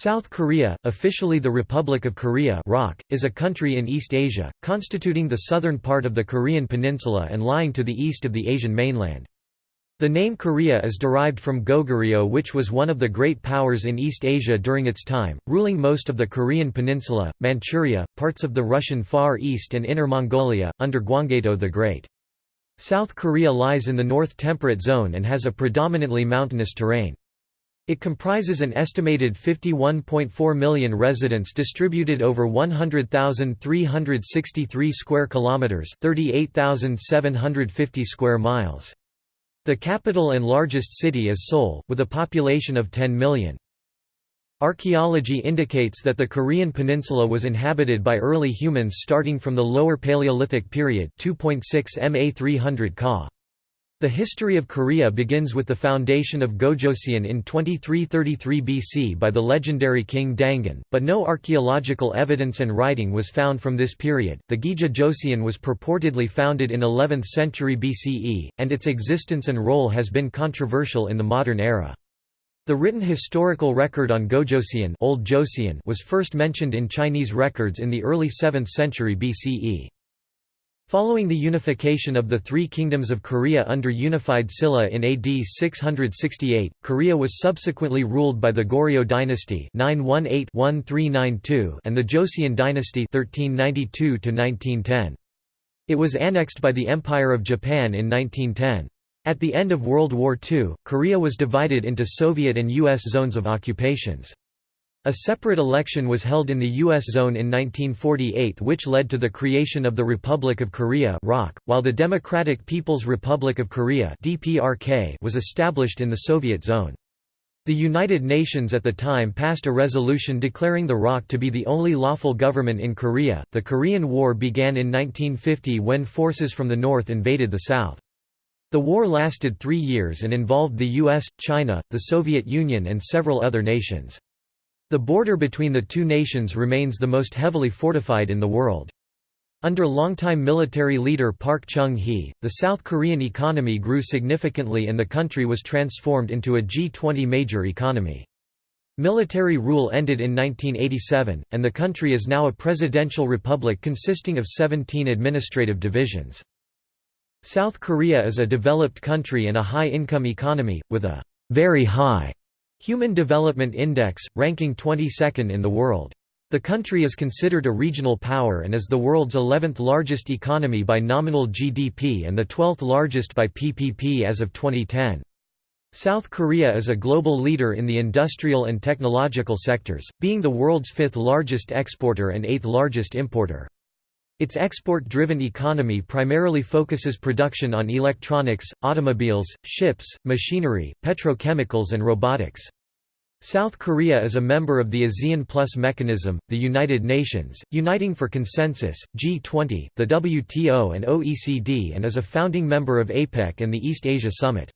South Korea, officially the Republic of Korea is a country in East Asia, constituting the southern part of the Korean peninsula and lying to the east of the Asian mainland. The name Korea is derived from Goguryeo which was one of the great powers in East Asia during its time, ruling most of the Korean peninsula, Manchuria, parts of the Russian Far East and Inner Mongolia, under Gwanggaeto the Great. South Korea lies in the North Temperate Zone and has a predominantly mountainous terrain. It comprises an estimated 51.4 million residents distributed over 100,363 square kilometers, 38,750 square miles. The capital and largest city is Seoul, with a population of 10 million. Archaeology indicates that the Korean peninsula was inhabited by early humans starting from the Lower Paleolithic period 2.6 ma 300 Ka. The history of Korea begins with the foundation of Gojoseon in 2333 BC by the legendary king Dangun, but no archaeological evidence and writing was found from this period. The Gija Joseon was purportedly founded in 11th century BCE, and its existence and role has been controversial in the modern era. The written historical record on Gojoseon, Old Joseon was first mentioned in Chinese records in the early 7th century BCE. Following the unification of the three kingdoms of Korea under unified Silla in AD 668, Korea was subsequently ruled by the Goryeo dynasty 918-1392 and the Joseon dynasty 1392 It was annexed by the Empire of Japan in 1910. At the end of World War II, Korea was divided into Soviet and U.S. zones of occupations. A separate election was held in the U.S. zone in 1948 which led to the creation of the Republic of Korea while the Democratic People's Republic of Korea was established in the Soviet zone. The United Nations at the time passed a resolution declaring the ROK to be the only lawful government in Korea. The Korean War began in 1950 when forces from the north invaded the south. The war lasted three years and involved the US, China, the Soviet Union and several other nations. The border between the two nations remains the most heavily fortified in the world. Under longtime military leader Park Chung-hee, the South Korean economy grew significantly and the country was transformed into a G20 major economy. Military rule ended in 1987, and the country is now a presidential republic consisting of 17 administrative divisions. South Korea is a developed country and a high-income economy, with a very high Human Development Index, ranking 22nd in the world. The country is considered a regional power and is the world's 11th largest economy by nominal GDP and the 12th largest by PPP as of 2010. South Korea is a global leader in the industrial and technological sectors, being the world's fifth largest exporter and eighth largest importer. Its export-driven economy primarily focuses production on electronics, automobiles, ships, machinery, petrochemicals and robotics. South Korea is a member of the ASEAN Plus mechanism, the United Nations, Uniting for Consensus, G20, the WTO and OECD and is a founding member of APEC and the East Asia Summit.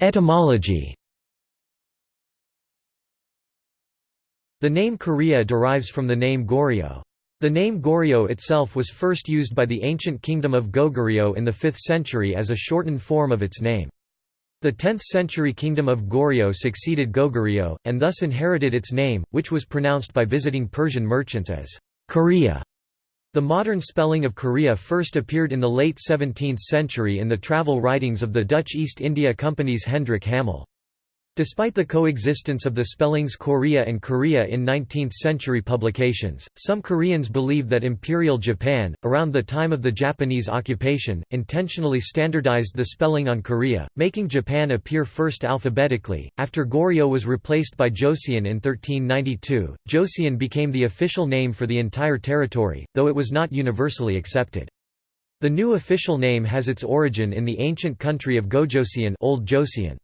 Etymology The name Korea derives from the name Goryeo. The name Goryeo itself was first used by the ancient kingdom of Goguryeo in the 5th century as a shortened form of its name. The 10th-century kingdom of Goryeo succeeded Goguryeo, and thus inherited its name, which was pronounced by visiting Persian merchants as Korea. The modern spelling of Korea first appeared in the late 17th century in the travel writings of the Dutch East India Company's Hendrik Hamel. Despite the coexistence of the spellings Corea and Korea in 19th-century publications, some Koreans believe that Imperial Japan, around the time of the Japanese occupation, intentionally standardized the spelling on Korea, making Japan appear first alphabetically. After Goryeo was replaced by Joseon in 1392, Joseon became the official name for the entire territory, though it was not universally accepted. The new official name has its origin in the ancient country of Gojoseon, Old Joseon.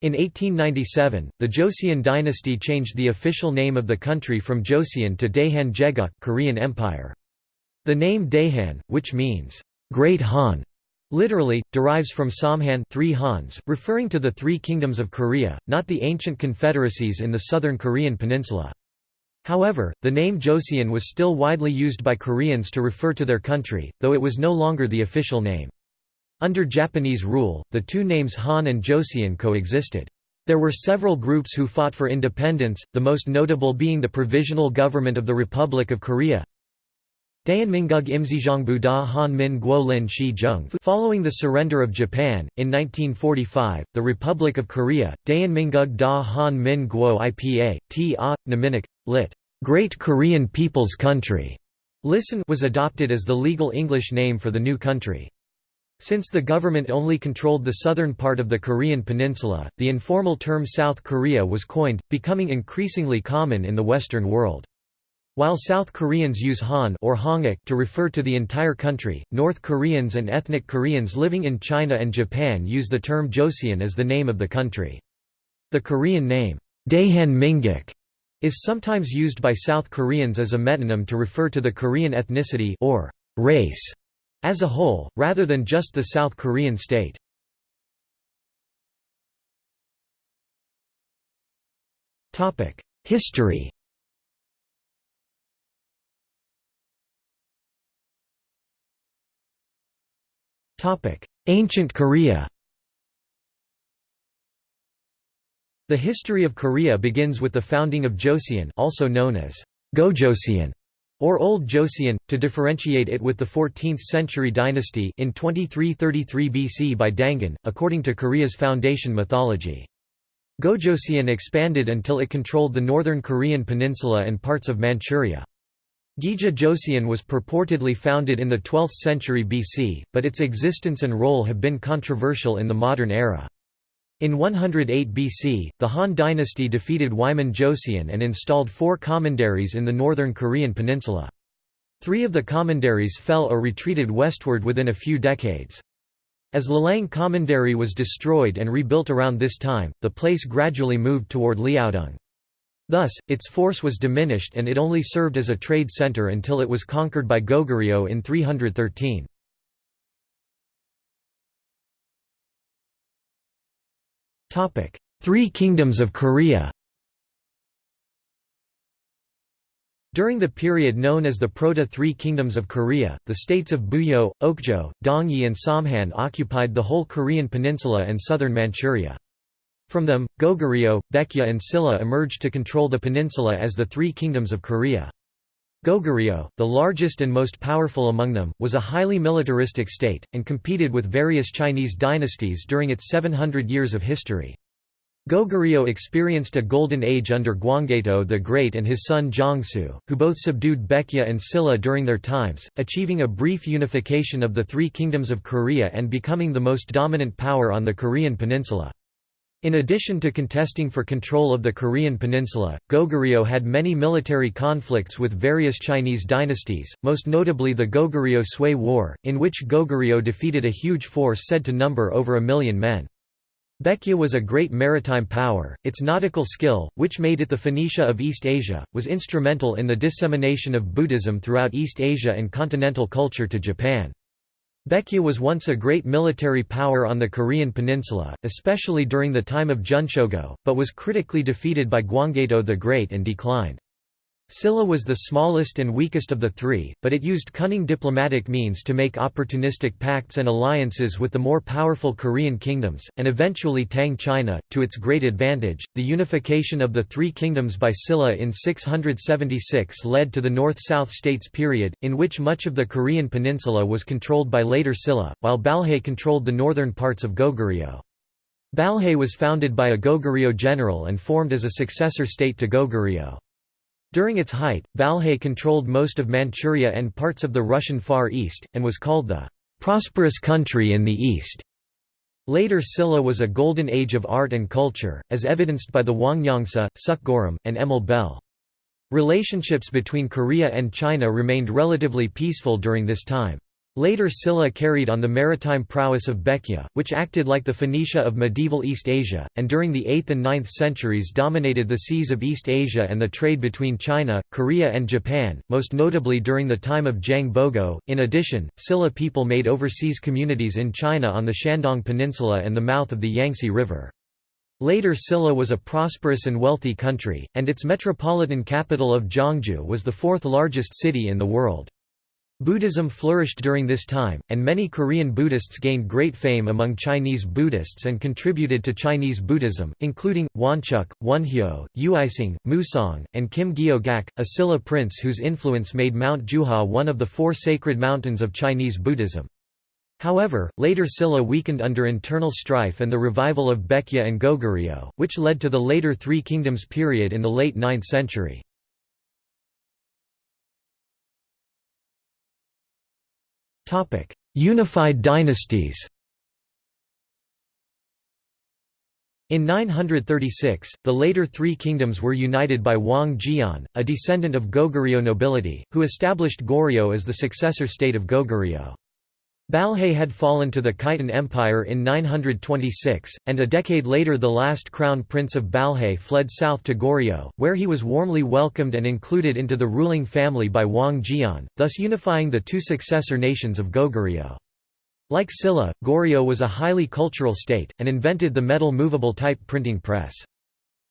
In 1897, the Joseon dynasty changed the official name of the country from Joseon to Daehan Jegeuk Korean Empire. The name Daehan, which means, Great Han, literally, derives from Samhan three Hans, referring to the three kingdoms of Korea, not the ancient confederacies in the southern Korean peninsula. However, the name Joseon was still widely used by Koreans to refer to their country, though it was no longer the official name. Under Japanese rule, the two names Han and Joseon coexisted. There were several groups who fought for independence, the most notable being the Provisional Government of the Republic of Korea Daeonminguk Imzijongbu da Han Min Guo Lin Shi Jung Following the surrender of Japan, in 1945, the Republic of Korea, Daeonminguk da Han Min Guo Ipa, T A, Naminik, lit. Great Korean People's Country, Listen was adopted as the legal English name for the new country. Since the government only controlled the southern part of the Korean peninsula, the informal term South Korea was coined, becoming increasingly common in the Western world. While South Koreans use Han or Hanguk to refer to the entire country, North Koreans and ethnic Koreans living in China and Japan use the term Joseon as the name of the country. The Korean name, Daehan Minguk, is sometimes used by South Koreans as a metonym to refer to the Korean ethnicity or race as a whole, rather than just the South Korean state. History Ancient Korea The history of Korea begins with the founding of Joseon also known as Gojoseon or Old Joseon, to differentiate it with the 14th-century dynasty in 2333 BC by Dangun, according to Korea's foundation mythology. Gojoseon expanded until it controlled the northern Korean peninsula and parts of Manchuria. Gija Joseon was purportedly founded in the 12th century BC, but its existence and role have been controversial in the modern era. In 108 BC, the Han dynasty defeated Wiman Joseon and installed four commanderies in the northern Korean peninsula. Three of the commanderies fell or retreated westward within a few decades. As Lelang Commandery was destroyed and rebuilt around this time, the place gradually moved toward Liaodong. Thus, its force was diminished and it only served as a trade center until it was conquered by Goguryeo in 313. Three Kingdoms of Korea During the period known as the Proto-Three Kingdoms of Korea, the states of Buyeo, Okjeo, Dongye and Samhan occupied the whole Korean peninsula and southern Manchuria. From them, Goguryeo, Baekje and Silla emerged to control the peninsula as the Three Kingdoms of Korea. Goguryeo, the largest and most powerful among them, was a highly militaristic state, and competed with various Chinese dynasties during its 700 years of history. Goguryeo experienced a golden age under Gwanggaeto the Great and his son Jongsu, who both subdued Baekje and Silla during their times, achieving a brief unification of the three kingdoms of Korea and becoming the most dominant power on the Korean peninsula. In addition to contesting for control of the Korean peninsula, Goguryeo had many military conflicts with various Chinese dynasties, most notably the Goguryeo-Sui War, in which Goguryeo defeated a huge force said to number over a million men. Baekje was a great maritime power, its nautical skill, which made it the Phoenicia of East Asia, was instrumental in the dissemination of Buddhism throughout East Asia and continental culture to Japan. Baekje was once a great military power on the Korean peninsula, especially during the time of Junshogo, but was critically defeated by Gwanggaeto the Great and declined. Silla was the smallest and weakest of the three, but it used cunning diplomatic means to make opportunistic pacts and alliances with the more powerful Korean kingdoms, and eventually Tang China, to its great advantage. The unification of the three kingdoms by Silla in 676 led to the North South States period, in which much of the Korean peninsula was controlled by later Silla, while Balhae controlled the northern parts of Goguryeo. Balhae was founded by a Goguryeo general and formed as a successor state to Goguryeo. During its height, Balhae controlled most of Manchuria and parts of the Russian Far East, and was called the "'prosperous country in the East'". Later Silla was a golden age of art and culture, as evidenced by the Hwangryongsa, Seokguram, and Emille Bell. Relationships between Korea and China remained relatively peaceful during this time. Later Silla carried on the maritime prowess of Baekje, which acted like the Phoenicia of medieval East Asia, and during the 8th and 9th centuries dominated the seas of East Asia and the trade between China, Korea and Japan, most notably during the time of Jang Bogo. In addition, Silla people made overseas communities in China on the Shandong Peninsula and the mouth of the Yangtze River. Later Silla was a prosperous and wealthy country, and its metropolitan capital of Gyeongju was the fourth largest city in the world. Buddhism flourished during this time, and many Korean Buddhists gained great fame among Chinese Buddhists and contributed to Chinese Buddhism, including, Wonchuk, Wonhyo, Uisang, Musong, and Kim Gyo Gak, a Silla prince whose influence made Mount Jiuhua one of the four sacred mountains of Chinese Buddhism. However, later Silla weakened under internal strife and the revival of Baekje and Goguryeo, which led to the later Three Kingdoms period in the late 9th century. Unified dynasties In 936, the later three kingdoms were united by Wang Geon, a descendant of Goguryeo nobility, who established Goryeo as the successor state of Goguryeo. Balhae had fallen to the Khitan Empire in 926, and a decade later the last crown prince of Balhae fled south to Goryeo, where he was warmly welcomed and included into the ruling family by Wang Geon, thus unifying the two successor nations of Goguryeo. Like Silla, Goryeo was a highly cultural state, and invented the metal movable type printing press.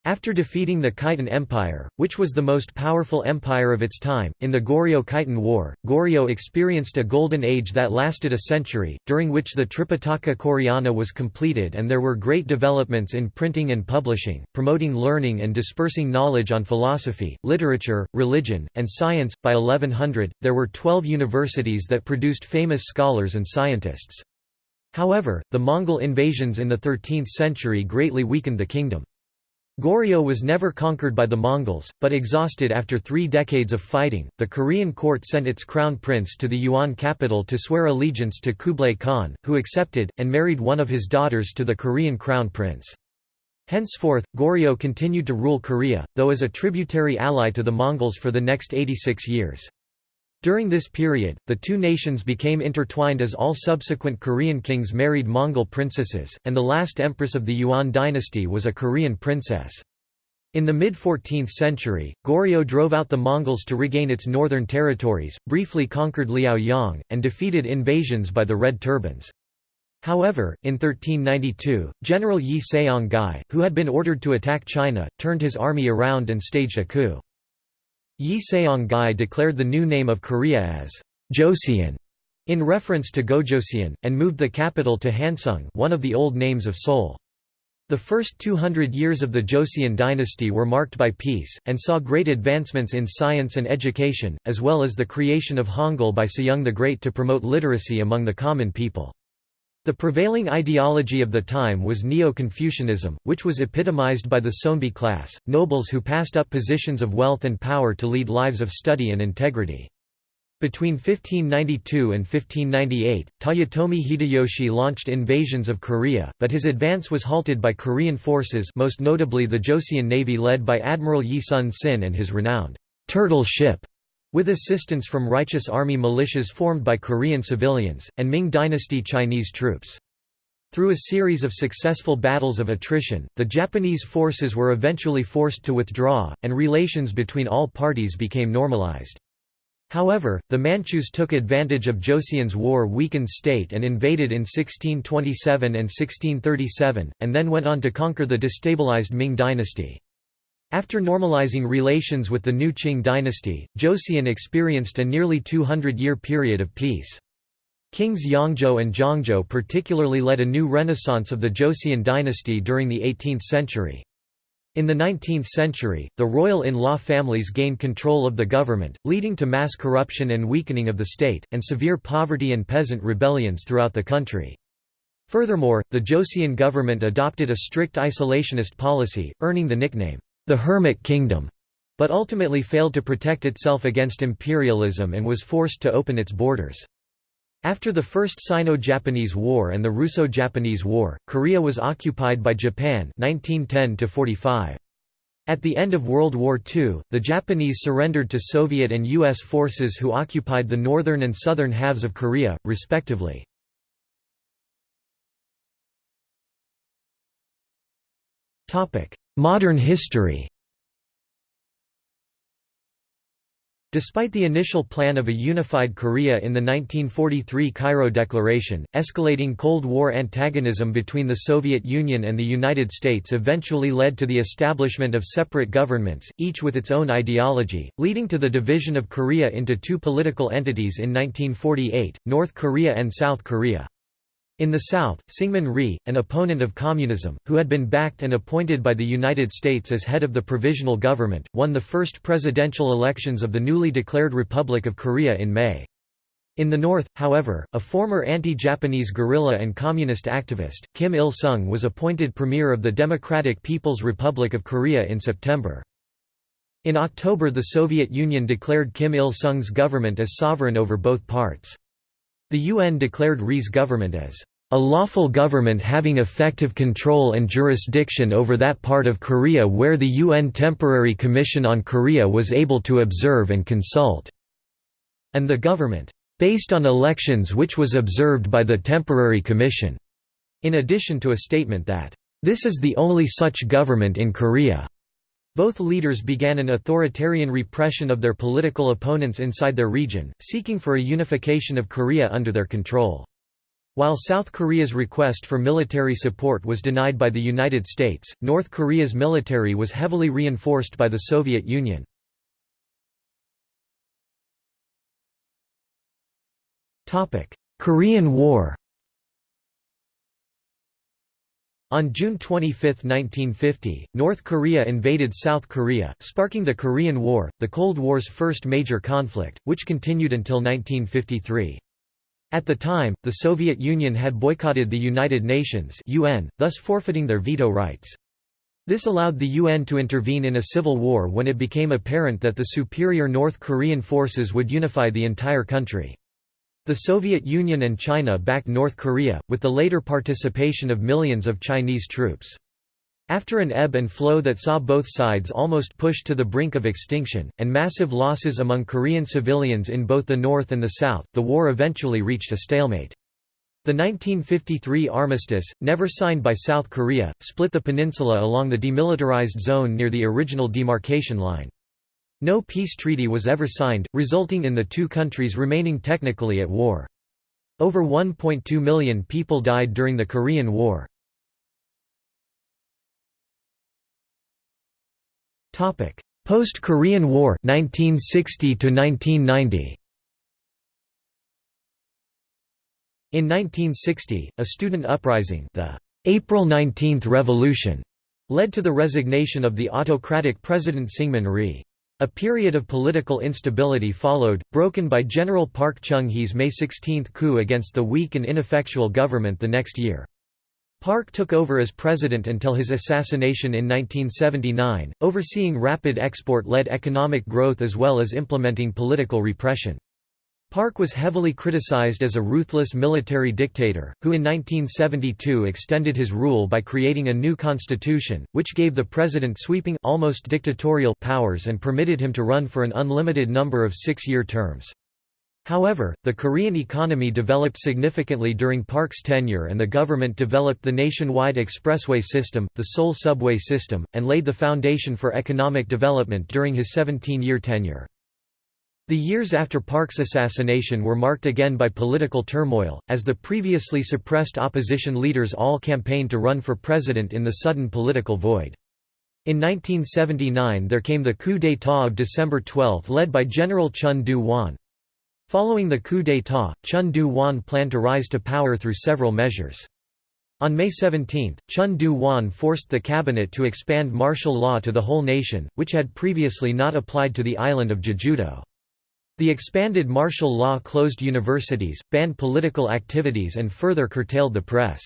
After defeating the Khitan Empire, which was the most powerful empire of its time, in the Goryeo-Khitan War, Goryeo experienced a golden age that lasted a century, during which the Tripitaka Koreana was completed and there were great developments in printing and publishing, promoting learning and dispersing knowledge on philosophy, literature, religion, and science. By 1100, there were 12 universities that produced famous scholars and scientists. However, the Mongol invasions in the 13th century greatly weakened the kingdom. Goryeo was never conquered by the Mongols, but exhausted after three decades of fighting, the Korean court sent its crown prince to the Yuan capital to swear allegiance to Kublai Khan, who accepted, and married one of his daughters to the Korean crown prince. Henceforth, Goryeo continued to rule Korea, though as a tributary ally to the Mongols for the next 86 years. During this period, the two nations became intertwined as all subsequent Korean kings married Mongol princesses, and the last empress of the Yuan dynasty was a Korean princess. In the mid-14th century, Goryeo drove out the Mongols to regain its northern territories, briefly conquered Liaoyang, and defeated invasions by the Red Turbans. However, in 1392, General Yi Seong-gye, who had been ordered to attack China, turned his army around and staged a coup. Yi Seong-gye declared the new name of Korea as Joseon in reference to Gojoseon, and moved the capital to Hanseong one of the old names of Seoul. The first 200 years of the Joseon dynasty were marked by peace, and saw great advancements in science and education, as well as the creation of Hangul by Sejong the Great to promote literacy among the common people. The prevailing ideology of the time was Neo-Confucianism, which was epitomized by the Seonbi class, nobles who passed up positions of wealth and power to lead lives of study and integrity. Between 1592 and 1598, Toyotomi Hideyoshi launched invasions of Korea, but his advance was halted by Korean forces most notably the Joseon Navy led by Admiral Yi Sun-sin and his renowned «turtle ship» With assistance from righteous army militias formed by Korean civilians, and Ming dynasty Chinese troops. Through a series of successful battles of attrition, the Japanese forces were eventually forced to withdraw, and relations between all parties became normalized. However, the Manchus took advantage of Joseon's war-weakened state and invaded in 1627 and 1637, and then went on to conquer the destabilized Ming dynasty. After normalizing relations with the new Qing dynasty, Joseon experienced a nearly 200-year period of peace. Kings Yeongjo and Jeongjo particularly led a new renaissance of the Joseon dynasty during the 18th century. In the 19th century, the royal in-law families gained control of the government, leading to mass corruption and weakening of the state, and severe poverty and peasant rebellions throughout the country. Furthermore, the Joseon government adopted a strict isolationist policy, earning the nickname, the Hermit Kingdom, but ultimately failed to protect itself against imperialism and was forced to open its borders. After the First Sino-Japanese War and the Russo-Japanese War, Korea was occupied by Japan 1910 -45. At the end of World War II, the Japanese surrendered to Soviet and U.S. forces who occupied the northern and southern halves of Korea, respectively. Modern history Despite the initial plan of a unified Korea in the 1943 Cairo Declaration, escalating Cold War antagonism between the Soviet Union and the United States eventually led to the establishment of separate governments, each with its own ideology, leading to the division of Korea into two political entities in 1948, North Korea and South Korea. In the South, Syngman Rhee, an opponent of communism, who had been backed and appointed by the United States as head of the provisional government, won the first presidential elections of the newly declared Republic of Korea in May. In the north, however, a former anti-Japanese guerrilla and communist activist, Kim Il-sung was appointed premier of the Democratic People's Republic of Korea in September. In October the Soviet Union declared Kim Il-sung's government as sovereign over both parts. The UN declared Rhee's government as a lawful government having effective control and jurisdiction over that part of Korea where the UN Temporary Commission on Korea was able to observe and consult", and the government, "...based on elections which was observed by the Temporary Commission", in addition to a statement that, "...this is the only such government in Korea." Both leaders began an authoritarian repression of their political opponents inside their region, seeking for a unification of Korea under their control. While South Korea's request for military support was denied by the United States, North Korea's military was heavily reinforced by the Soviet Union. Korean War On June 25, 1950, North Korea invaded South Korea, sparking the Korean War, the Cold War's first major conflict, which continued until 1953. At the time, the Soviet Union had boycotted the United Nations UN, thus forfeiting their veto rights. This allowed the UN to intervene in a civil war when it became apparent that the superior North Korean forces would unify the entire country. The Soviet Union and China backed North Korea, with the later participation of millions of Chinese troops. After an ebb and flow that saw both sides almost pushed to the brink of extinction, and massive losses among Korean civilians in both the North and the South, the war eventually reached a stalemate. The 1953 armistice, never signed by South Korea, split the peninsula along the demilitarized zone near the original demarcation line. No peace treaty was ever signed, resulting in the two countries remaining technically at war. Over 1.2 million people died during the Korean War. Post-Korean War 1960 1990. In 1960, a student uprising, the April 19 Revolution, led to the resignation of the autocratic President Syngman Rhee. A period of political instability followed, broken by General Park Chung-hee's May 16 coup against the weak and ineffectual government the next year. Park took over as president until his assassination in 1979, overseeing rapid export-led economic growth as well as implementing political repression. Park was heavily criticized as a ruthless military dictator, who in 1972 extended his rule by creating a new constitution, which gave the president sweeping almost dictatorial powers and permitted him to run for an unlimited number of six-year terms. However, the Korean economy developed significantly during Park's tenure and the government developed the nationwide expressway system, the Seoul subway system, and laid the foundation for economic development during his 17-year tenure. The years after Park's assassination were marked again by political turmoil, as the previously suppressed opposition leaders all campaigned to run for president in the sudden political void. In 1979 there came the coup d'état of December 12 led by General Chun Doo-hwan. Following the coup d'état, Chun Doo-hwan planned to rise to power through several measures. On May 17, Chun Doo-hwan forced the cabinet to expand martial law to the whole nation, which had previously not applied to the island of Jeju-do. The expanded martial law closed universities, banned political activities and further curtailed the press.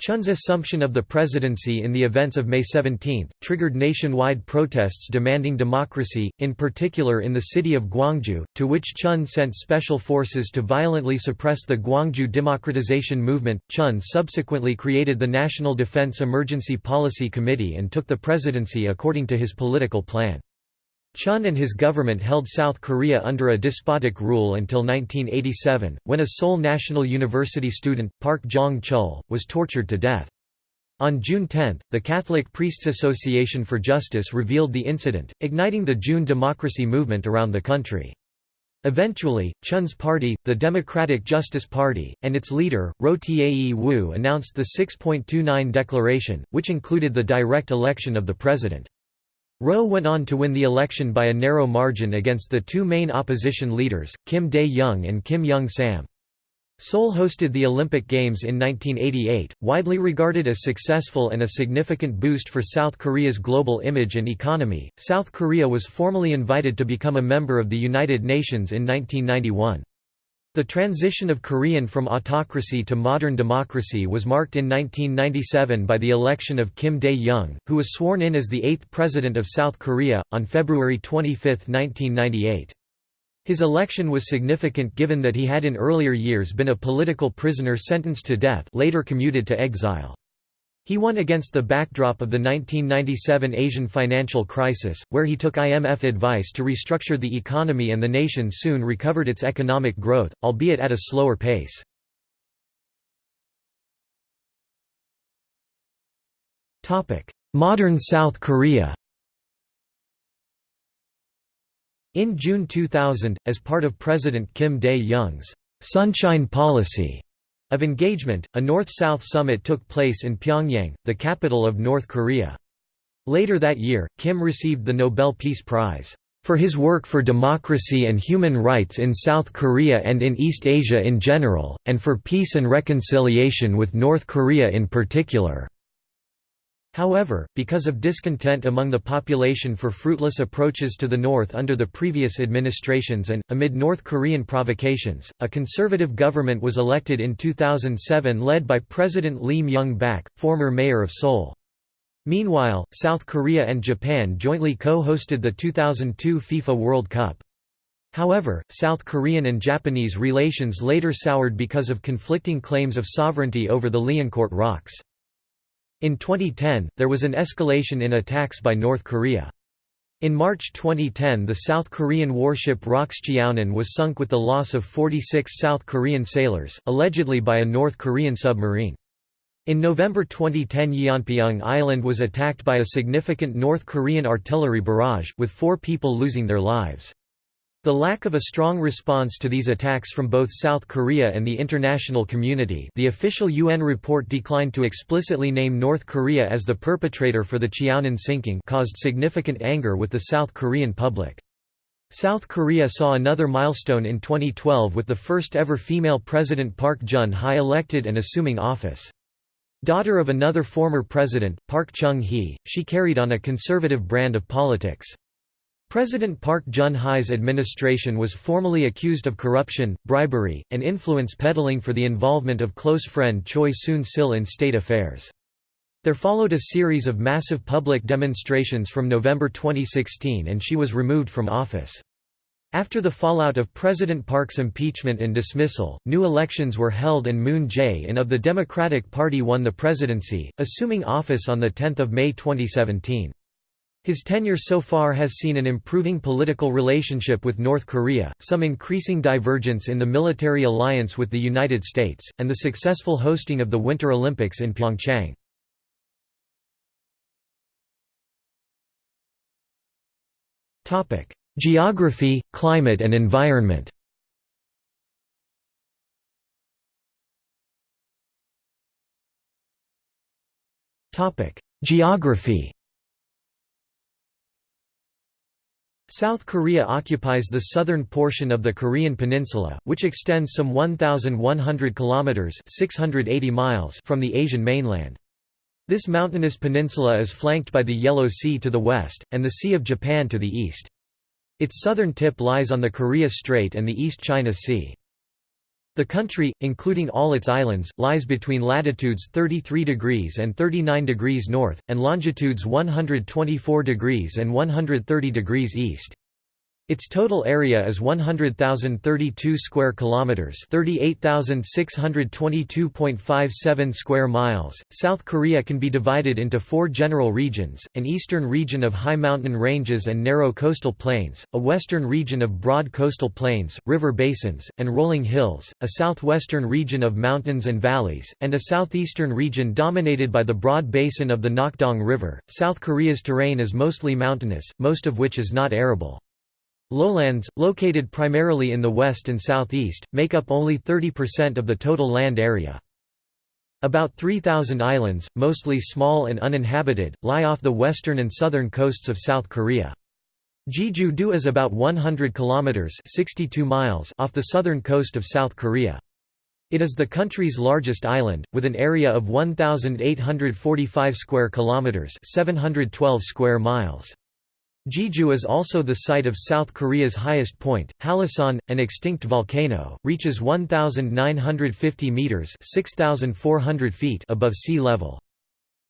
Chun's assumption of the presidency in the events of May 17, triggered nationwide protests demanding democracy, in particular in the city of Gwangju, to which Chun sent special forces to violently suppress the Gwangju democratization movement. Chun subsequently created the National Defense Emergency Policy Committee and took the presidency according to his political plan. Chun and his government held South Korea under a despotic rule until 1987, when a Seoul National University student, Park Jong-chul, was tortured to death. On June 10, the Catholic Priests Association for Justice revealed the incident, igniting the June democracy movement around the country. Eventually, Chun's party, the Democratic Justice Party, and its leader, Roh Tae Woo announced the 6.29 declaration, which included the direct election of the president. Roh went on to win the election by a narrow margin against the two main opposition leaders, Kim Dae-jung and Kim Young-sam. Seoul hosted the Olympic Games in 1988, widely regarded as successful and a significant boost for South Korea's global image and economy. South Korea was formally invited to become a member of the United Nations in 1991. The transition of Korean from autocracy to modern democracy was marked in 1997 by the election of Kim Dae-jung, who was sworn in as the eighth president of South Korea, on February 25, 1998. His election was significant given that he had in earlier years been a political prisoner sentenced to death later commuted to exile. He won against the backdrop of the 1997 Asian financial crisis, where he took IMF advice to restructure the economy and the nation soon recovered its economic growth, albeit at a slower pace. Modern South Korea In June 2000, as part of President Kim Dae-jung's «sunshine policy» of engagement, a North-South summit took place in Pyongyang, the capital of North Korea. Later that year, Kim received the Nobel Peace Prize for his work for democracy and human rights in South Korea and in East Asia in general, and for peace and reconciliation with North Korea in particular. However, because of discontent among the population for fruitless approaches to the north under the previous administrations and, amid North Korean provocations, a conservative government was elected in 2007 led by President Lee Myung-bak, former mayor of Seoul. Meanwhile, South Korea and Japan jointly co-hosted the 2002 FIFA World Cup. However, South Korean and Japanese relations later soured because of conflicting claims of sovereignty over the Liancourt rocks. In 2010, there was an escalation in attacks by North Korea. In March 2010 the South Korean warship ROKS Cheonan was sunk with the loss of 46 South Korean sailors, allegedly by a North Korean submarine. In November 2010 Yeonpyeong Island was attacked by a significant North Korean artillery barrage, with four people losing their lives. The lack of a strong response to these attacks from both South Korea and the international community the official UN report declined to explicitly name North Korea as the perpetrator for the Cheonan sinking caused significant anger with the South Korean public. South Korea saw another milestone in 2012 with the first ever female president Park Geun-hye elected and assuming office. Daughter of another former president, Park Chung-hee, she carried on a conservative brand of politics. President Park Geun-hye's administration was formally accused of corruption, bribery, and influence peddling for the involvement of close friend Choi Soon-sil in state affairs. There followed a series of massive public demonstrations from November 2016 and she was removed from office. After the fallout of President Park's impeachment and dismissal, new elections were held and Moon Jae-in of the Democratic Party won the presidency, assuming office on 10 May 2017. His tenure so far has seen an improving political relationship with North Korea, some increasing divergence in the military alliance with the United States, and the successful hosting of the Winter Olympics in Pyeongchang. Geography, climate and environment Geography South Korea occupies the southern portion of the Korean peninsula, which extends some 1,100 kilometers (680 miles) from the Asian mainland. This mountainous peninsula is flanked by the Yellow Sea to the west, and the Sea of Japan to the east. Its southern tip lies on the Korea Strait and the East China Sea. The country, including all its islands, lies between latitudes 33 degrees and 39 degrees north, and longitudes 124 degrees and 130 degrees east. Its total area is 100,032 square kilometers, 38,622.57 square miles. South Korea can be divided into four general regions: an eastern region of high mountain ranges and narrow coastal plains, a western region of broad coastal plains, river basins, and rolling hills, a southwestern region of mountains and valleys, and a southeastern region dominated by the broad basin of the Nakdong River. South Korea's terrain is mostly mountainous, most of which is not arable. Lowlands, located primarily in the west and southeast, make up only 30% of the total land area. About 3,000 islands, mostly small and uninhabited, lie off the western and southern coasts of South Korea. Jeju-do is about 100 kilometers (62 miles) off the southern coast of South Korea. It is the country's largest island with an area of 1845 square kilometers, 712 square miles. Jeju is also the site of South Korea's highest point. Hallasan, an extinct volcano, reaches 1,950 meters (6,400 feet) above sea level.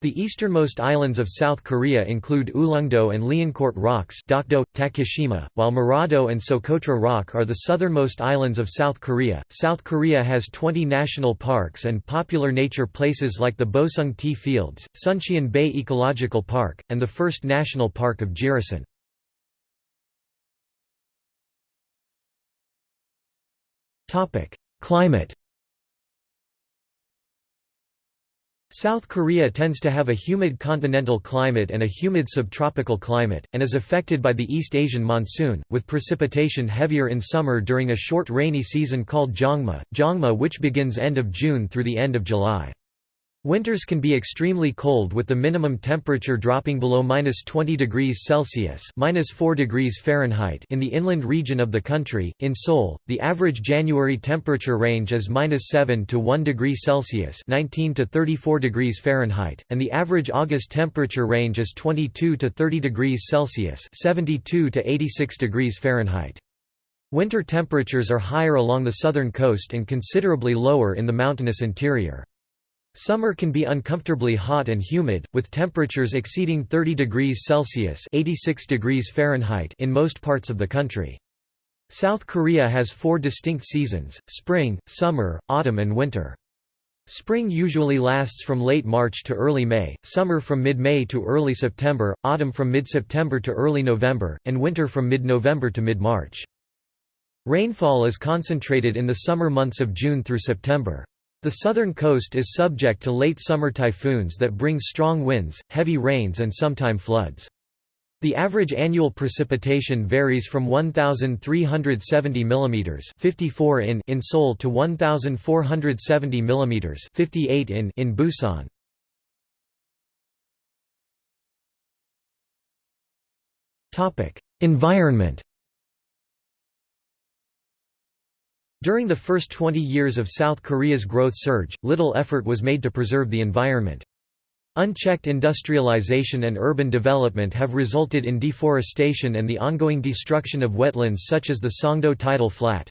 The easternmost islands of South Korea include Ulleungdo and Liancourt Rocks Dokdo, Takeshima, while Marado and Socotra Rock are the southernmost islands of South Korea. South Korea has 20 national parks and popular nature places like the Boseong Tea Fields, Suncheon Bay Ecological Park, and the first national park of Jirisan. Climate South Korea tends to have a humid continental climate and a humid subtropical climate, and is affected by the East Asian monsoon, with precipitation heavier in summer during a short rainy season called Jangma, Jangma which begins end of June through the end of July. Winters can be extremely cold with the minimum temperature dropping below minus 20 degrees Celsius minus 4 degrees Fahrenheit in the inland region of the country. In Seoul, the average January temperature range is minus 7 to 1 degree Celsius 19 to 34 degrees Fahrenheit, and the average August temperature range is 22 to 30 degrees Celsius 72 to 86 degrees Fahrenheit. Winter temperatures are higher along the southern coast and considerably lower in the mountainous interior. Summer can be uncomfortably hot and humid, with temperatures exceeding 30 degrees Celsius 86 degrees Fahrenheit in most parts of the country. South Korea has four distinct seasons, spring, summer, autumn and winter. Spring usually lasts from late March to early May, summer from mid-May to early September, autumn from mid-September to early November, and winter from mid-November to mid-March. Rainfall is concentrated in the summer months of June through September. The southern coast is subject to late summer typhoons that bring strong winds, heavy rains and sometime floods. The average annual precipitation varies from 1370 mm 54 in in Seoul to 1470 mm 58 in in Busan. Topic: Environment During the first 20 years of South Korea's growth surge, little effort was made to preserve the environment. Unchecked industrialization and urban development have resulted in deforestation and the ongoing destruction of wetlands such as the Songdo tidal flat.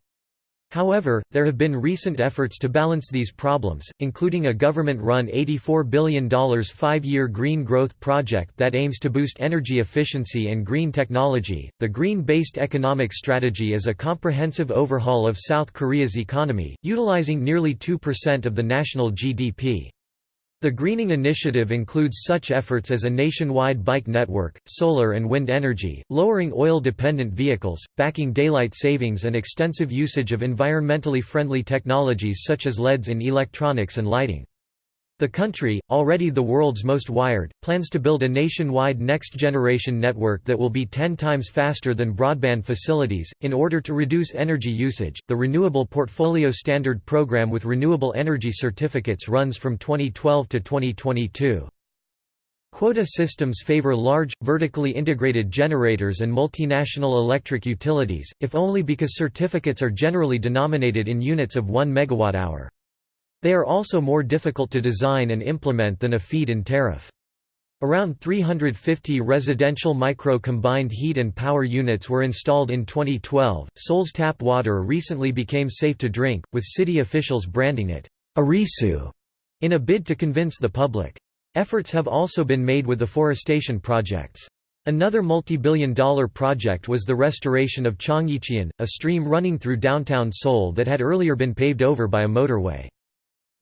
However, there have been recent efforts to balance these problems, including a government-run $84 billion five-year green growth project that aims to boost energy efficiency and green technology. The green-based economic strategy is a comprehensive overhaul of South Korea's economy, utilizing nearly 2% of the national GDP. The Greening Initiative includes such efforts as a nationwide bike network, solar and wind energy, lowering oil-dependent vehicles, backing daylight savings and extensive usage of environmentally friendly technologies such as LEDs in electronics and lighting. The country, already the world's most wired, plans to build a nationwide next-generation network that will be 10 times faster than broadband facilities. In order to reduce energy usage, the Renewable Portfolio Standard program with renewable energy certificates runs from 2012 to 2022. Quota systems favor large, vertically integrated generators and multinational electric utilities, if only because certificates are generally denominated in units of 1 megawatt-hour. They are also more difficult to design and implement than a feed-in tariff. Around 350 residential micro-combined heat and power units were installed in 2012. Seoul's tap water recently became safe to drink, with city officials branding it Arisu in a bid to convince the public. Efforts have also been made with afforestation projects. Another multi-billion dollar project was the restoration of Cheonggyecheon, a stream running through downtown Seoul that had earlier been paved over by a motorway.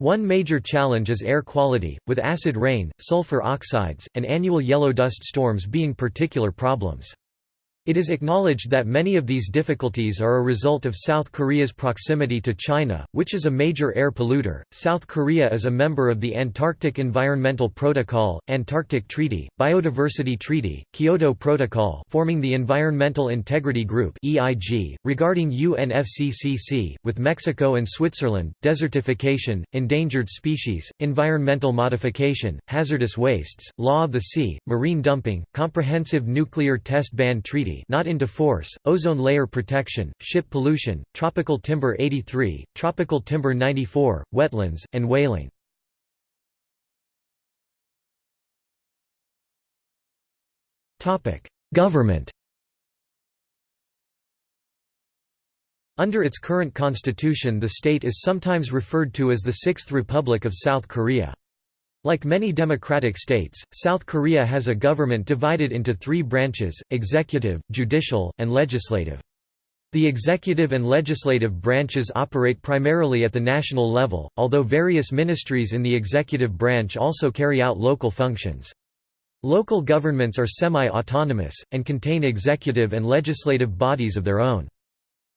One major challenge is air quality, with acid rain, sulfur oxides, and annual yellow dust storms being particular problems. It is acknowledged that many of these difficulties are a result of South Korea's proximity to China, which is a major air polluter. South Korea is a member of the Antarctic Environmental Protocol, Antarctic Treaty, Biodiversity Treaty, Kyoto Protocol, forming the Environmental Integrity Group (EIG) regarding UNFCCC with Mexico and Switzerland, desertification, endangered species, environmental modification, hazardous wastes, law of the sea, marine dumping, comprehensive nuclear test ban treaty not into force, ozone layer protection, ship pollution, tropical timber 83, tropical timber 94, wetlands, and whaling. Government Under its current constitution the state is sometimes referred to as the Sixth Republic of South Korea. Like many democratic states, South Korea has a government divided into three branches, executive, judicial, and legislative. The executive and legislative branches operate primarily at the national level, although various ministries in the executive branch also carry out local functions. Local governments are semi-autonomous, and contain executive and legislative bodies of their own.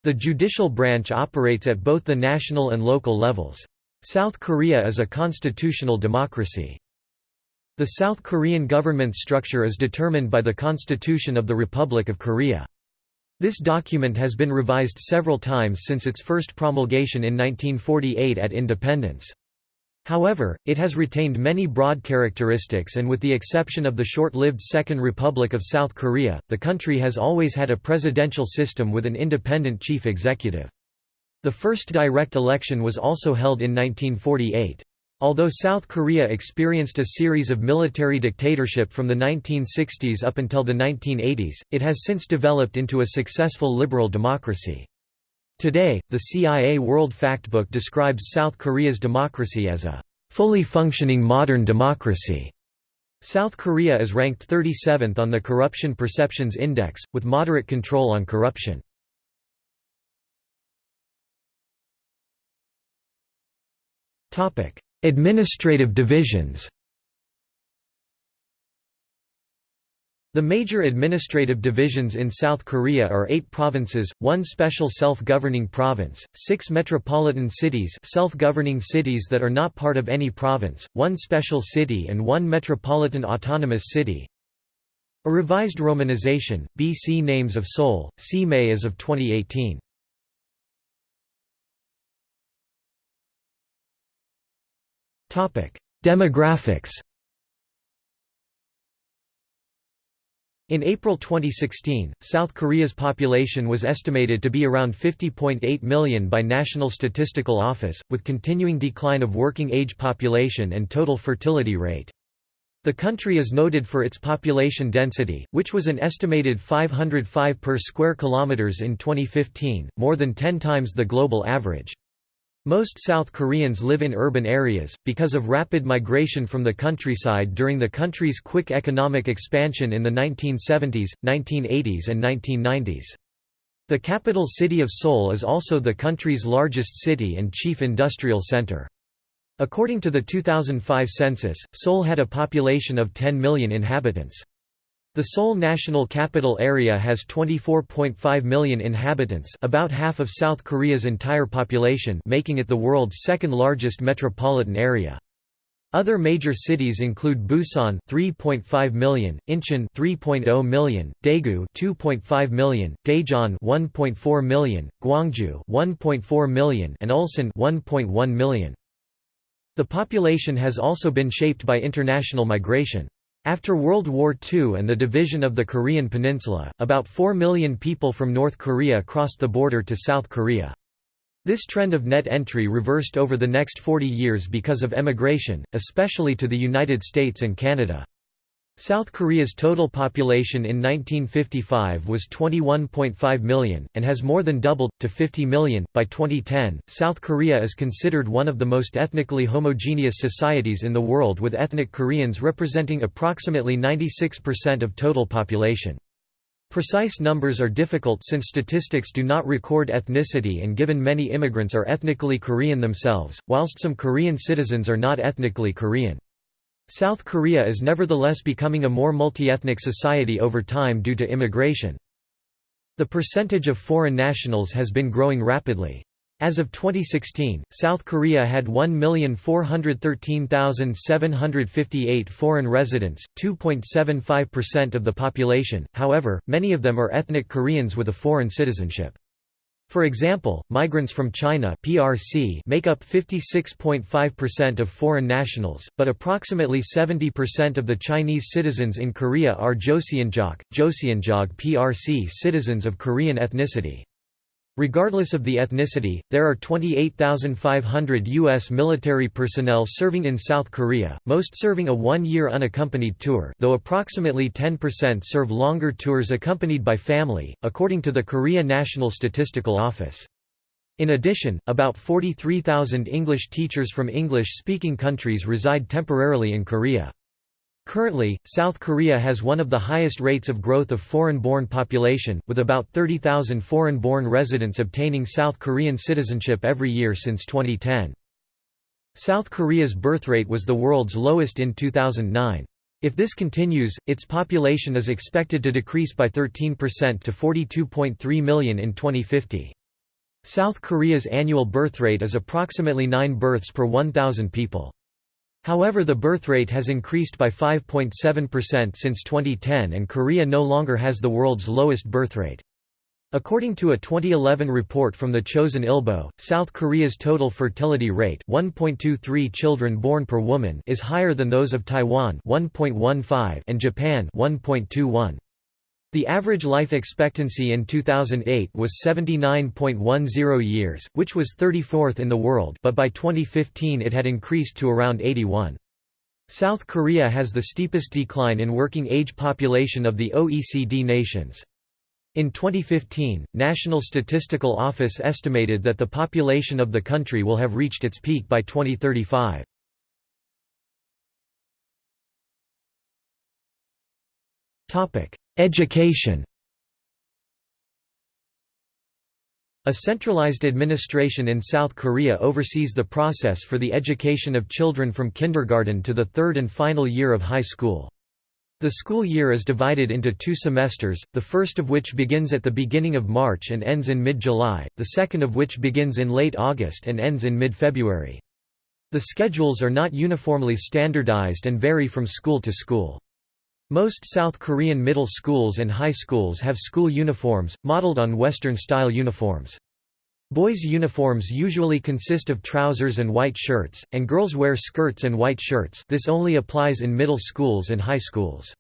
The judicial branch operates at both the national and local levels. South Korea is a constitutional democracy. The South Korean government structure is determined by the Constitution of the Republic of Korea. This document has been revised several times since its first promulgation in 1948 at independence. However, it has retained many broad characteristics and with the exception of the short-lived Second Republic of South Korea, the country has always had a presidential system with an independent chief executive. The first direct election was also held in 1948. Although South Korea experienced a series of military dictatorship from the 1960s up until the 1980s, it has since developed into a successful liberal democracy. Today, the CIA World Factbook describes South Korea's democracy as a fully functioning modern democracy. South Korea is ranked 37th on the Corruption Perceptions Index, with moderate control on corruption. Administrative divisions. The major administrative divisions in South Korea are eight provinces, one special self-governing province, six metropolitan cities self-governing cities that are not part of any province, one special city and one metropolitan autonomous city. A revised romanization, BC names of Seoul, May as of 2018. Demographics In April 2016, South Korea's population was estimated to be around 50.8 million by National Statistical Office, with continuing decline of working-age population and total fertility rate. The country is noted for its population density, which was an estimated 505 per square kilometers in 2015, more than 10 times the global average. Most South Koreans live in urban areas, because of rapid migration from the countryside during the country's quick economic expansion in the 1970s, 1980s and 1990s. The capital city of Seoul is also the country's largest city and chief industrial center. According to the 2005 census, Seoul had a population of 10 million inhabitants. The Seoul National Capital Area has 24.5 million inhabitants about half of South Korea's entire population making it the world's second largest metropolitan area. Other major cities include Busan 3.5 million, Incheon 3.0 million, Daegu 2.5 million, Daejeon 1.4 million, Gwangju 1.4 million and Ulsan 1.1 million. The population has also been shaped by international migration. After World War II and the division of the Korean peninsula, about 4 million people from North Korea crossed the border to South Korea. This trend of net entry reversed over the next 40 years because of emigration, especially to the United States and Canada. South Korea's total population in 1955 was 21.5 million, and has more than doubled, to 50 million. By 2010, South Korea is considered one of the most ethnically homogeneous societies in the world with ethnic Koreans representing approximately 96% of total population. Precise numbers are difficult since statistics do not record ethnicity and given many immigrants are ethnically Korean themselves, whilst some Korean citizens are not ethnically Korean. South Korea is nevertheless becoming a more multi-ethnic society over time due to immigration. The percentage of foreign nationals has been growing rapidly. As of 2016, South Korea had 1,413,758 foreign residents, 2.75% of the population, however, many of them are ethnic Koreans with a foreign citizenship. For example, migrants from China (PRC) make up 56.5% of foreign nationals, but approximately 70% of the Chinese citizens in Korea are Joseonjok, Joseonjog PRC citizens of Korean ethnicity. Regardless of the ethnicity, there are 28,500 U.S. military personnel serving in South Korea, most serving a one-year unaccompanied tour though approximately 10% serve longer tours accompanied by family, according to the Korea National Statistical Office. In addition, about 43,000 English teachers from English-speaking countries reside temporarily in Korea. Currently, South Korea has one of the highest rates of growth of foreign-born population, with about 30,000 foreign-born residents obtaining South Korean citizenship every year since 2010. South Korea's birth rate was the world's lowest in 2009. If this continues, its population is expected to decrease by 13% to 42.3 million in 2050. South Korea's annual birth rate is approximately 9 births per 1,000 people. However the birth rate has increased by 5.7% since 2010 and Korea no longer has the world's lowest birth rate. According to a 2011 report from the Chosun Ilbo, South Korea's total fertility rate 1.23 children born per woman is higher than those of Taiwan 1.15 and Japan 1.21. The average life expectancy in 2008 was 79.10 years, which was 34th in the world but by 2015 it had increased to around 81. South Korea has the steepest decline in working age population of the OECD nations. In 2015, National Statistical Office estimated that the population of the country will have reached its peak by 2035. Education A centralized administration in South Korea oversees the process for the education of children from kindergarten to the third and final year of high school. The school year is divided into two semesters, the first of which begins at the beginning of March and ends in mid-July, the second of which begins in late August and ends in mid-February. The schedules are not uniformly standardized and vary from school to school. Most South Korean middle schools and high schools have school uniforms, modeled on Western-style uniforms. Boys' uniforms usually consist of trousers and white shirts, and girls wear skirts and white shirts this only applies in middle schools and high schools.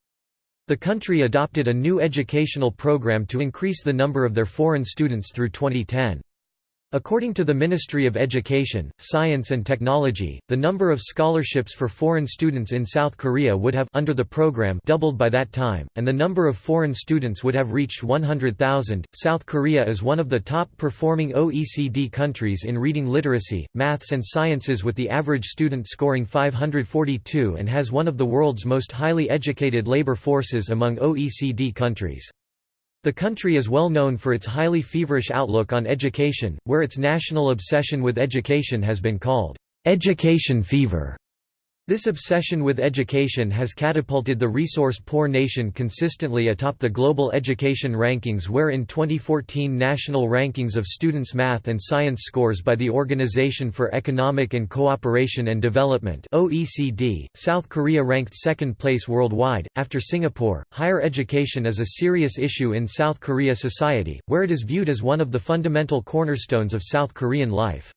The country adopted a new educational program to increase the number of their foreign students through 2010. According to the Ministry of Education, Science and Technology, the number of scholarships for foreign students in South Korea would have under the program doubled by that time, and the number of foreign students would have reached 100,000. South Korea is one of the top performing OECD countries in reading literacy, maths and sciences with the average student scoring 542 and has one of the world's most highly educated labor forces among OECD countries. The country is well known for its highly feverish outlook on education, where its national obsession with education has been called, "...education fever". This obsession with education has catapulted the resource-poor nation consistently atop the global education rankings where in 2014 national rankings of students' math and science scores by the Organization for Economic and Cooperation and Development OECD, South Korea ranked second place worldwide, after Singapore. Higher education is a serious issue in South Korea society, where it is viewed as one of the fundamental cornerstones of South Korean life.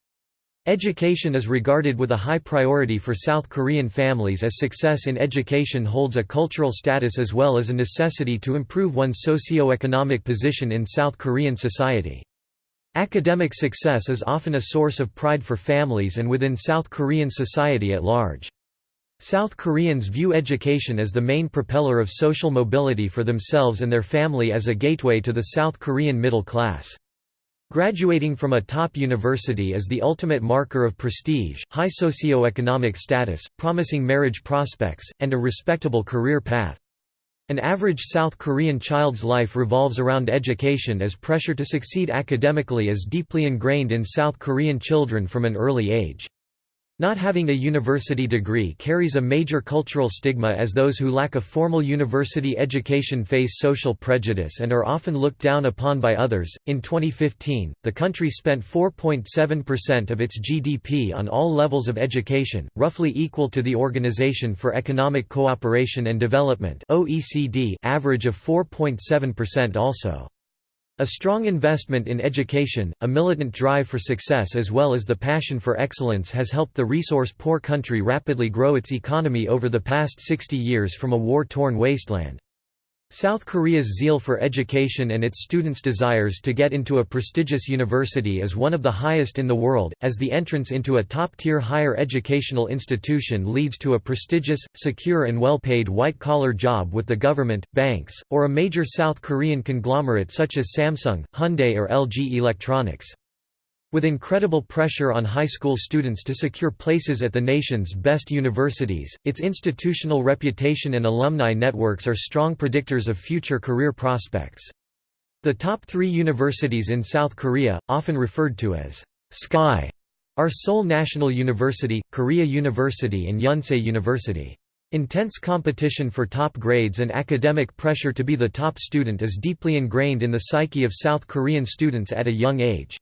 Education is regarded with a high priority for South Korean families as success in education holds a cultural status as well as a necessity to improve one's socio-economic position in South Korean society. Academic success is often a source of pride for families and within South Korean society at large. South Koreans view education as the main propeller of social mobility for themselves and their family as a gateway to the South Korean middle class. Graduating from a top university is the ultimate marker of prestige, high socio-economic status, promising marriage prospects, and a respectable career path. An average South Korean child's life revolves around education as pressure to succeed academically is deeply ingrained in South Korean children from an early age. Not having a university degree carries a major cultural stigma as those who lack a formal university education face social prejudice and are often looked down upon by others. In 2015, the country spent 4.7% of its GDP on all levels of education, roughly equal to the Organization for Economic Cooperation and Development (OECD) average of 4.7% also. A strong investment in education, a militant drive for success as well as the passion for excellence has helped the resource-poor country rapidly grow its economy over the past 60 years from a war-torn wasteland. South Korea's zeal for education and its students' desires to get into a prestigious university is one of the highest in the world, as the entrance into a top-tier higher educational institution leads to a prestigious, secure and well-paid white-collar job with the government, banks, or a major South Korean conglomerate such as Samsung, Hyundai or LG Electronics. With incredible pressure on high school students to secure places at the nation's best universities, its institutional reputation and alumni networks are strong predictors of future career prospects. The top three universities in South Korea, often referred to as Sky, are Seoul National University, Korea University and Yonsei University. Intense competition for top grades and academic pressure to be the top student is deeply ingrained in the psyche of South Korean students at a young age.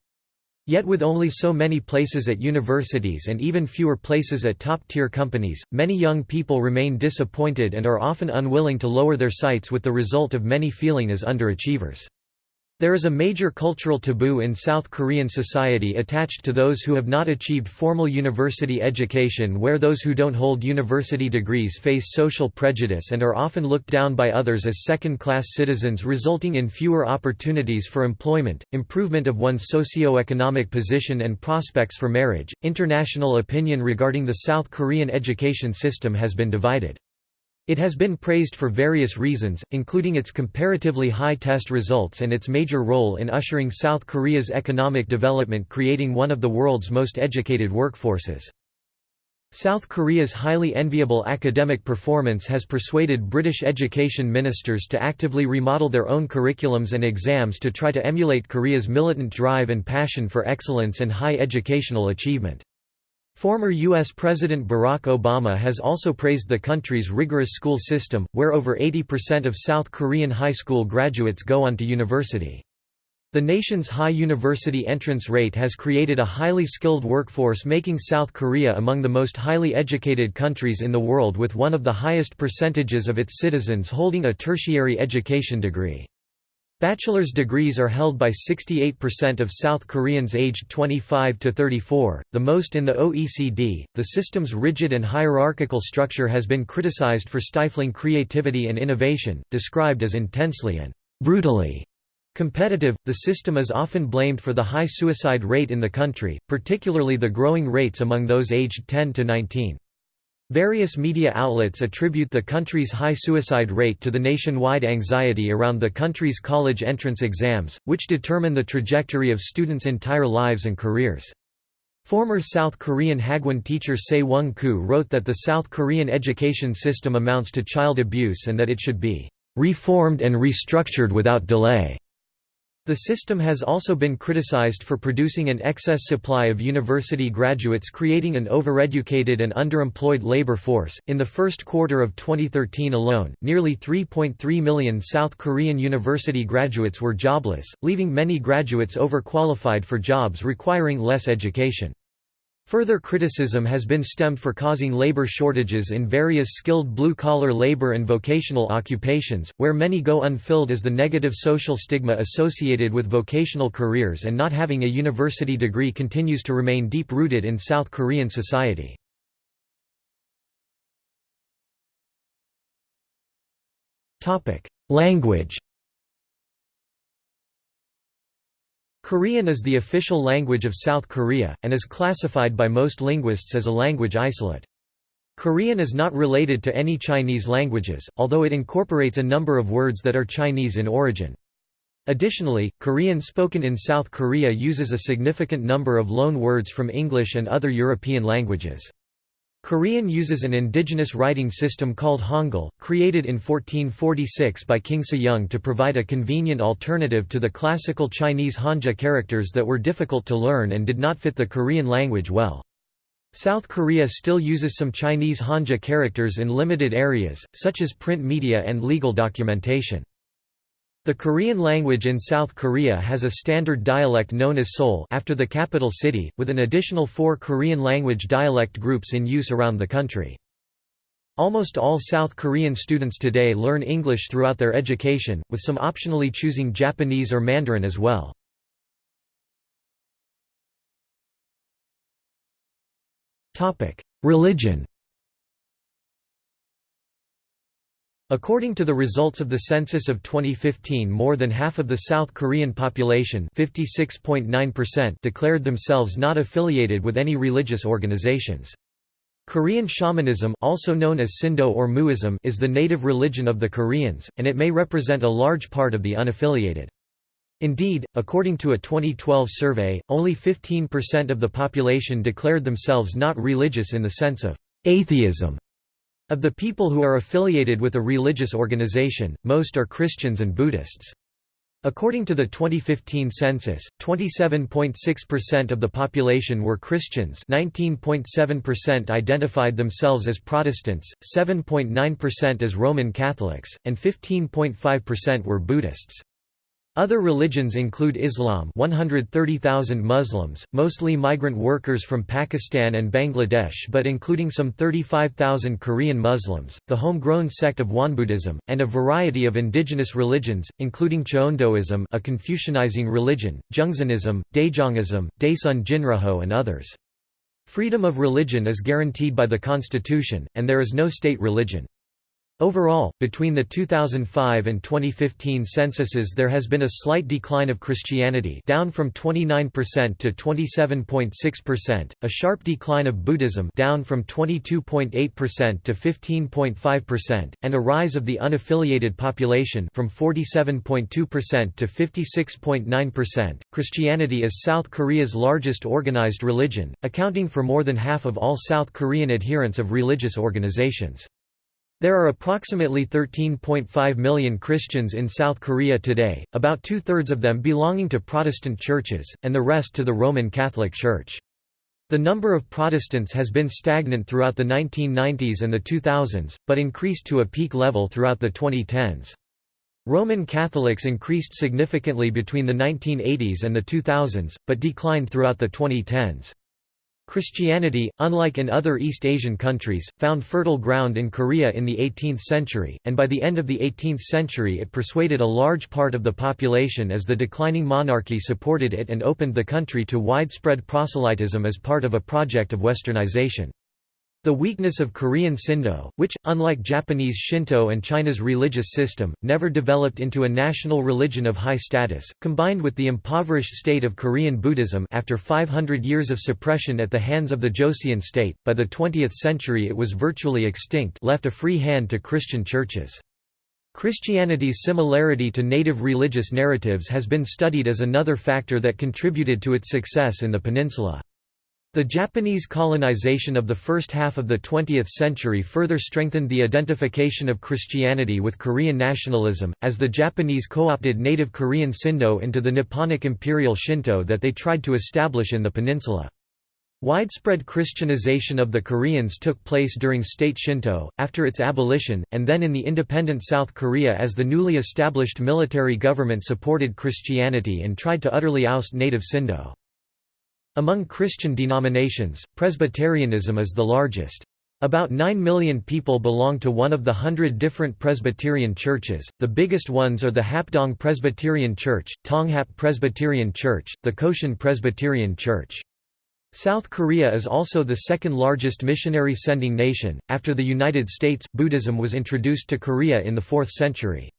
Yet with only so many places at universities and even fewer places at top-tier companies, many young people remain disappointed and are often unwilling to lower their sights with the result of many feeling as underachievers. There is a major cultural taboo in South Korean society attached to those who have not achieved formal university education where those who don't hold university degrees face social prejudice and are often looked down by others as second-class citizens resulting in fewer opportunities for employment, improvement of one's socio-economic position and prospects for marriage. International opinion regarding the South Korean education system has been divided. It has been praised for various reasons, including its comparatively high test results and its major role in ushering South Korea's economic development creating one of the world's most educated workforces. South Korea's highly enviable academic performance has persuaded British education ministers to actively remodel their own curriculums and exams to try to emulate Korea's militant drive and passion for excellence and high educational achievement. Former U.S. President Barack Obama has also praised the country's rigorous school system, where over 80% of South Korean high school graduates go on to university. The nation's high university entrance rate has created a highly skilled workforce making South Korea among the most highly educated countries in the world with one of the highest percentages of its citizens holding a tertiary education degree. Bachelor's degrees are held by 68% of South Koreans aged 25 to 34, the most in the OECD. The system's rigid and hierarchical structure has been criticized for stifling creativity and innovation, described as intensely and brutally competitive. The system is often blamed for the high suicide rate in the country, particularly the growing rates among those aged 10 to 19. Various media outlets attribute the country's high suicide rate to the nationwide anxiety around the country's college entrance exams, which determine the trajectory of students' entire lives and careers. Former South Korean Hagwon teacher Se Woong Koo wrote that the South Korean education system amounts to child abuse and that it should be reformed and restructured without delay. The system has also been criticized for producing an excess supply of university graduates, creating an overeducated and underemployed labor force. In the first quarter of 2013 alone, nearly 3.3 million South Korean university graduates were jobless, leaving many graduates overqualified for jobs requiring less education. Further criticism has been stemmed for causing labor shortages in various skilled blue-collar labor and vocational occupations, where many go unfilled as the negative social stigma associated with vocational careers and not having a university degree continues to remain deep-rooted in South Korean society. Language Korean is the official language of South Korea, and is classified by most linguists as a language isolate. Korean is not related to any Chinese languages, although it incorporates a number of words that are Chinese in origin. Additionally, Korean spoken in South Korea uses a significant number of loan words from English and other European languages. Korean uses an indigenous writing system called Hangul, created in 1446 by King Sejong to provide a convenient alternative to the classical Chinese Hanja characters that were difficult to learn and did not fit the Korean language well. South Korea still uses some Chinese Hanja characters in limited areas, such as print media and legal documentation. The Korean language in South Korea has a standard dialect known as Seoul after the capital city, with an additional four Korean language dialect groups in use around the country. Almost all South Korean students today learn English throughout their education, with some optionally choosing Japanese or Mandarin as well. Religion According to the results of the census of 2015 more than half of the South Korean population declared themselves not affiliated with any religious organizations. Korean shamanism also known as Sindo or Muism is the native religion of the Koreans, and it may represent a large part of the unaffiliated. Indeed, according to a 2012 survey, only 15% of the population declared themselves not religious in the sense of atheism. Of the people who are affiliated with a religious organization, most are Christians and Buddhists. According to the 2015 census, 27.6% of the population were Christians 19.7% identified themselves as Protestants, 7.9% as Roman Catholics, and 15.5% were Buddhists. Other religions include Islam 130,000 Muslims, mostly migrant workers from Pakistan and Bangladesh but including some 35,000 Korean Muslims, the homegrown sect of Wonbuddhism, and a variety of indigenous religions, including Cheondoism a Confucianizing religion, Jeungsanism, Daejongism, Daesun Jinrihoe and others. Freedom of religion is guaranteed by the constitution, and there is no state religion. Overall, between the 2005 and 2015 censuses there has been a slight decline of Christianity down from 29% to 27.6%, a sharp decline of Buddhism down from 22.8% to 15.5%, and a rise of the unaffiliated population from 47.2% to 56.9%. Christianity is South Korea's largest organized religion, accounting for more than half of all South Korean adherents of religious organizations. There are approximately 13.5 million Christians in South Korea today, about two-thirds of them belonging to Protestant churches, and the rest to the Roman Catholic Church. The number of Protestants has been stagnant throughout the 1990s and the 2000s, but increased to a peak level throughout the 2010s. Roman Catholics increased significantly between the 1980s and the 2000s, but declined throughout the 2010s. Christianity, unlike in other East Asian countries, found fertile ground in Korea in the 18th century, and by the end of the 18th century it persuaded a large part of the population as the declining monarchy supported it and opened the country to widespread proselytism as part of a project of westernization. The weakness of Korean Sindo, which, unlike Japanese Shinto and China's religious system, never developed into a national religion of high status, combined with the impoverished state of Korean Buddhism after 500 years of suppression at the hands of the Joseon state, by the 20th century it was virtually extinct left a free hand to Christian churches. Christianity's similarity to native religious narratives has been studied as another factor that contributed to its success in the peninsula. The Japanese colonization of the first half of the 20th century further strengthened the identification of Christianity with Korean nationalism, as the Japanese co-opted native Korean Sindo into the Nipponic imperial Shinto that they tried to establish in the peninsula. Widespread Christianization of the Koreans took place during state Shinto, after its abolition, and then in the independent South Korea as the newly established military government supported Christianity and tried to utterly oust native Sindo. Among Christian denominations, Presbyterianism is the largest. About 9 million people belong to one of the hundred different Presbyterian churches. The biggest ones are the Hapdong Presbyterian Church, Tonghap Presbyterian Church, the Koshin Presbyterian Church. South Korea is also the second largest missionary sending nation. After the United States, Buddhism was introduced to Korea in the 4th century.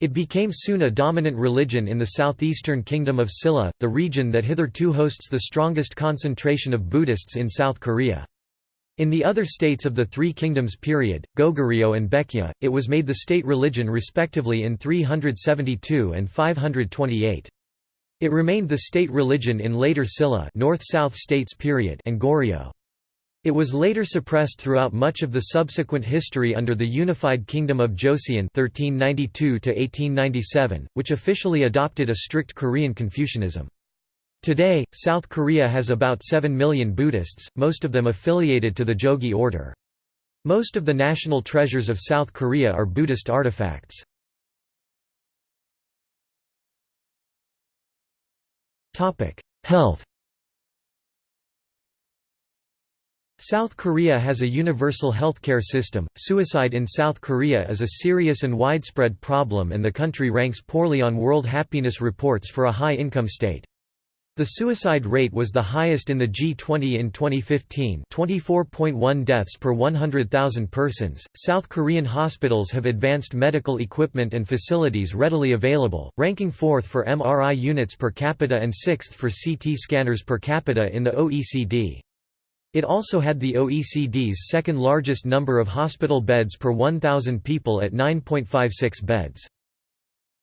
It became soon a dominant religion in the southeastern kingdom of Silla, the region that hitherto hosts the strongest concentration of Buddhists in South Korea. In the other states of the Three Kingdoms period, Goguryeo and Baekje, it was made the state religion respectively in 372 and 528. It remained the state religion in later Silla North-South states period and Goryeo. It was later suppressed throughout much of the subsequent history under the unified kingdom of Joseon 1392 which officially adopted a strict Korean Confucianism. Today, South Korea has about 7 million Buddhists, most of them affiliated to the Jogye order. Most of the national treasures of South Korea are Buddhist artifacts. Health South Korea has a universal healthcare system. Suicide in South Korea is a serious and widespread problem, and the country ranks poorly on World Happiness Reports for a high income state. The suicide rate was the highest in the G20 in 2015 24.1 deaths per 100,000 persons. South Korean hospitals have advanced medical equipment and facilities readily available, ranking fourth for MRI units per capita and sixth for CT scanners per capita in the OECD. It also had the OECD's second largest number of hospital beds per 1,000 people at 9.56 beds.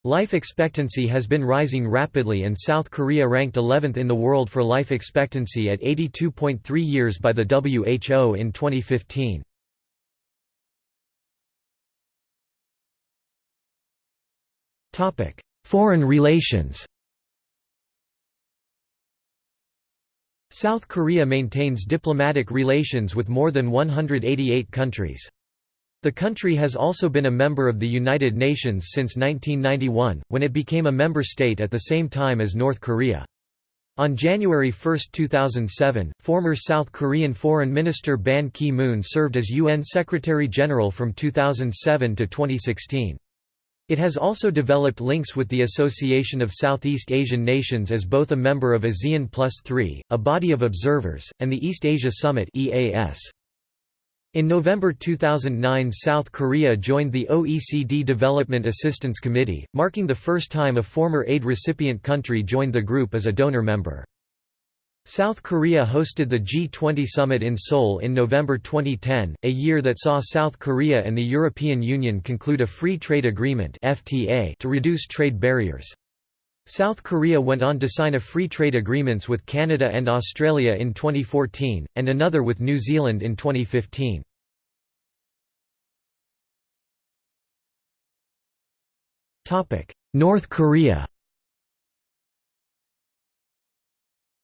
Life expectancy has been rising rapidly and South Korea ranked 11th in the world for life expectancy at 82.3 years by the WHO in 2015. Foreign relations South Korea maintains diplomatic relations with more than 188 countries. The country has also been a member of the United Nations since 1991, when it became a member state at the same time as North Korea. On January 1, 2007, former South Korean Foreign Minister Ban Ki-moon served as UN Secretary-General from 2007 to 2016. It has also developed links with the Association of Southeast Asian Nations as both a member of ASEAN Plus 3, a body of observers, and the East Asia Summit EAS. In November 2009 South Korea joined the OECD Development Assistance Committee, marking the first time a former aid recipient country joined the group as a donor member. South Korea hosted the G20 summit in Seoul in November 2010, a year that saw South Korea and the European Union conclude a free trade agreement (FTA) to reduce trade barriers. South Korea went on to sign a free trade agreements with Canada and Australia in 2014, and another with New Zealand in 2015. Topic: North Korea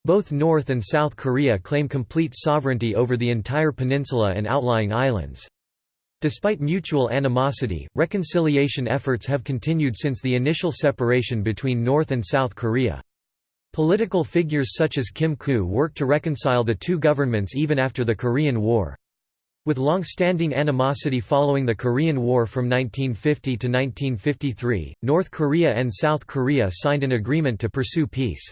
Both North and South Korea claim complete sovereignty over the entire peninsula and outlying islands. Despite mutual animosity, reconciliation efforts have continued since the initial separation between North and South Korea. Political figures such as Kim Koo worked to reconcile the two governments even after the Korean War. With long-standing animosity following the Korean War from 1950 to 1953, North Korea and South Korea signed an agreement to pursue peace.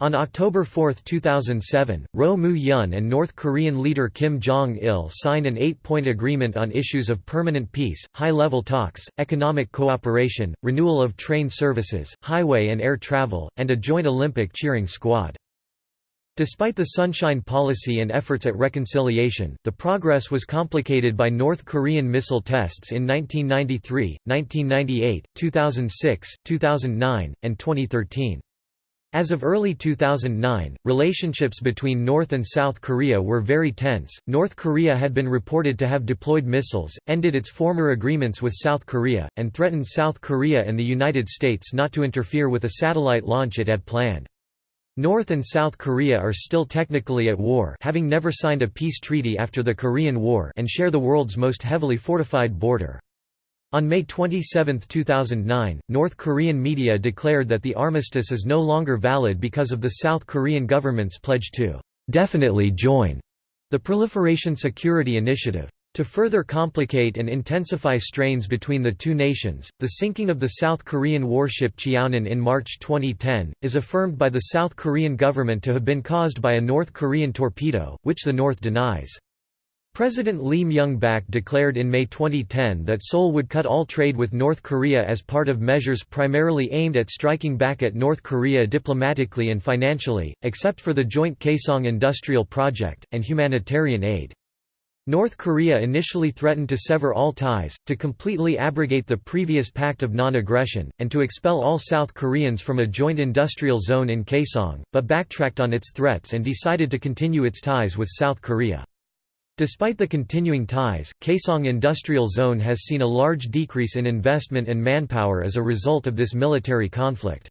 On October 4, 2007, Roh Moo-hyun and North Korean leader Kim Jong-il signed an eight-point agreement on issues of permanent peace, high-level talks, economic cooperation, renewal of train services, highway and air travel, and a joint Olympic cheering squad. Despite the Sunshine Policy and efforts at reconciliation, the progress was complicated by North Korean missile tests in 1993, 1998, 2006, 2009, and 2013. As of early 2009, relationships between North and South Korea were very tense. North Korea had been reported to have deployed missiles, ended its former agreements with South Korea, and threatened South Korea and the United States not to interfere with a satellite launch it had planned. North and South Korea are still technically at war having never signed a peace treaty after the Korean War and share the world's most heavily fortified border. On May 27, 2009, North Korean media declared that the armistice is no longer valid because of the South Korean government's pledge to definitely join the Proliferation Security Initiative. To further complicate and intensify strains between the two nations, the sinking of the South Korean warship Cheonan in March 2010, is affirmed by the South Korean government to have been caused by a North Korean torpedo, which the North denies. President Lee Myung-bak declared in May 2010 that Seoul would cut all trade with North Korea as part of measures primarily aimed at striking back at North Korea diplomatically and financially, except for the joint Kaesong industrial project, and humanitarian aid. North Korea initially threatened to sever all ties, to completely abrogate the previous Pact of Non-Aggression, and to expel all South Koreans from a joint industrial zone in Kaesong, but backtracked on its threats and decided to continue its ties with South Korea. Despite the continuing ties, Kaesong Industrial Zone has seen a large decrease in investment and manpower as a result of this military conflict.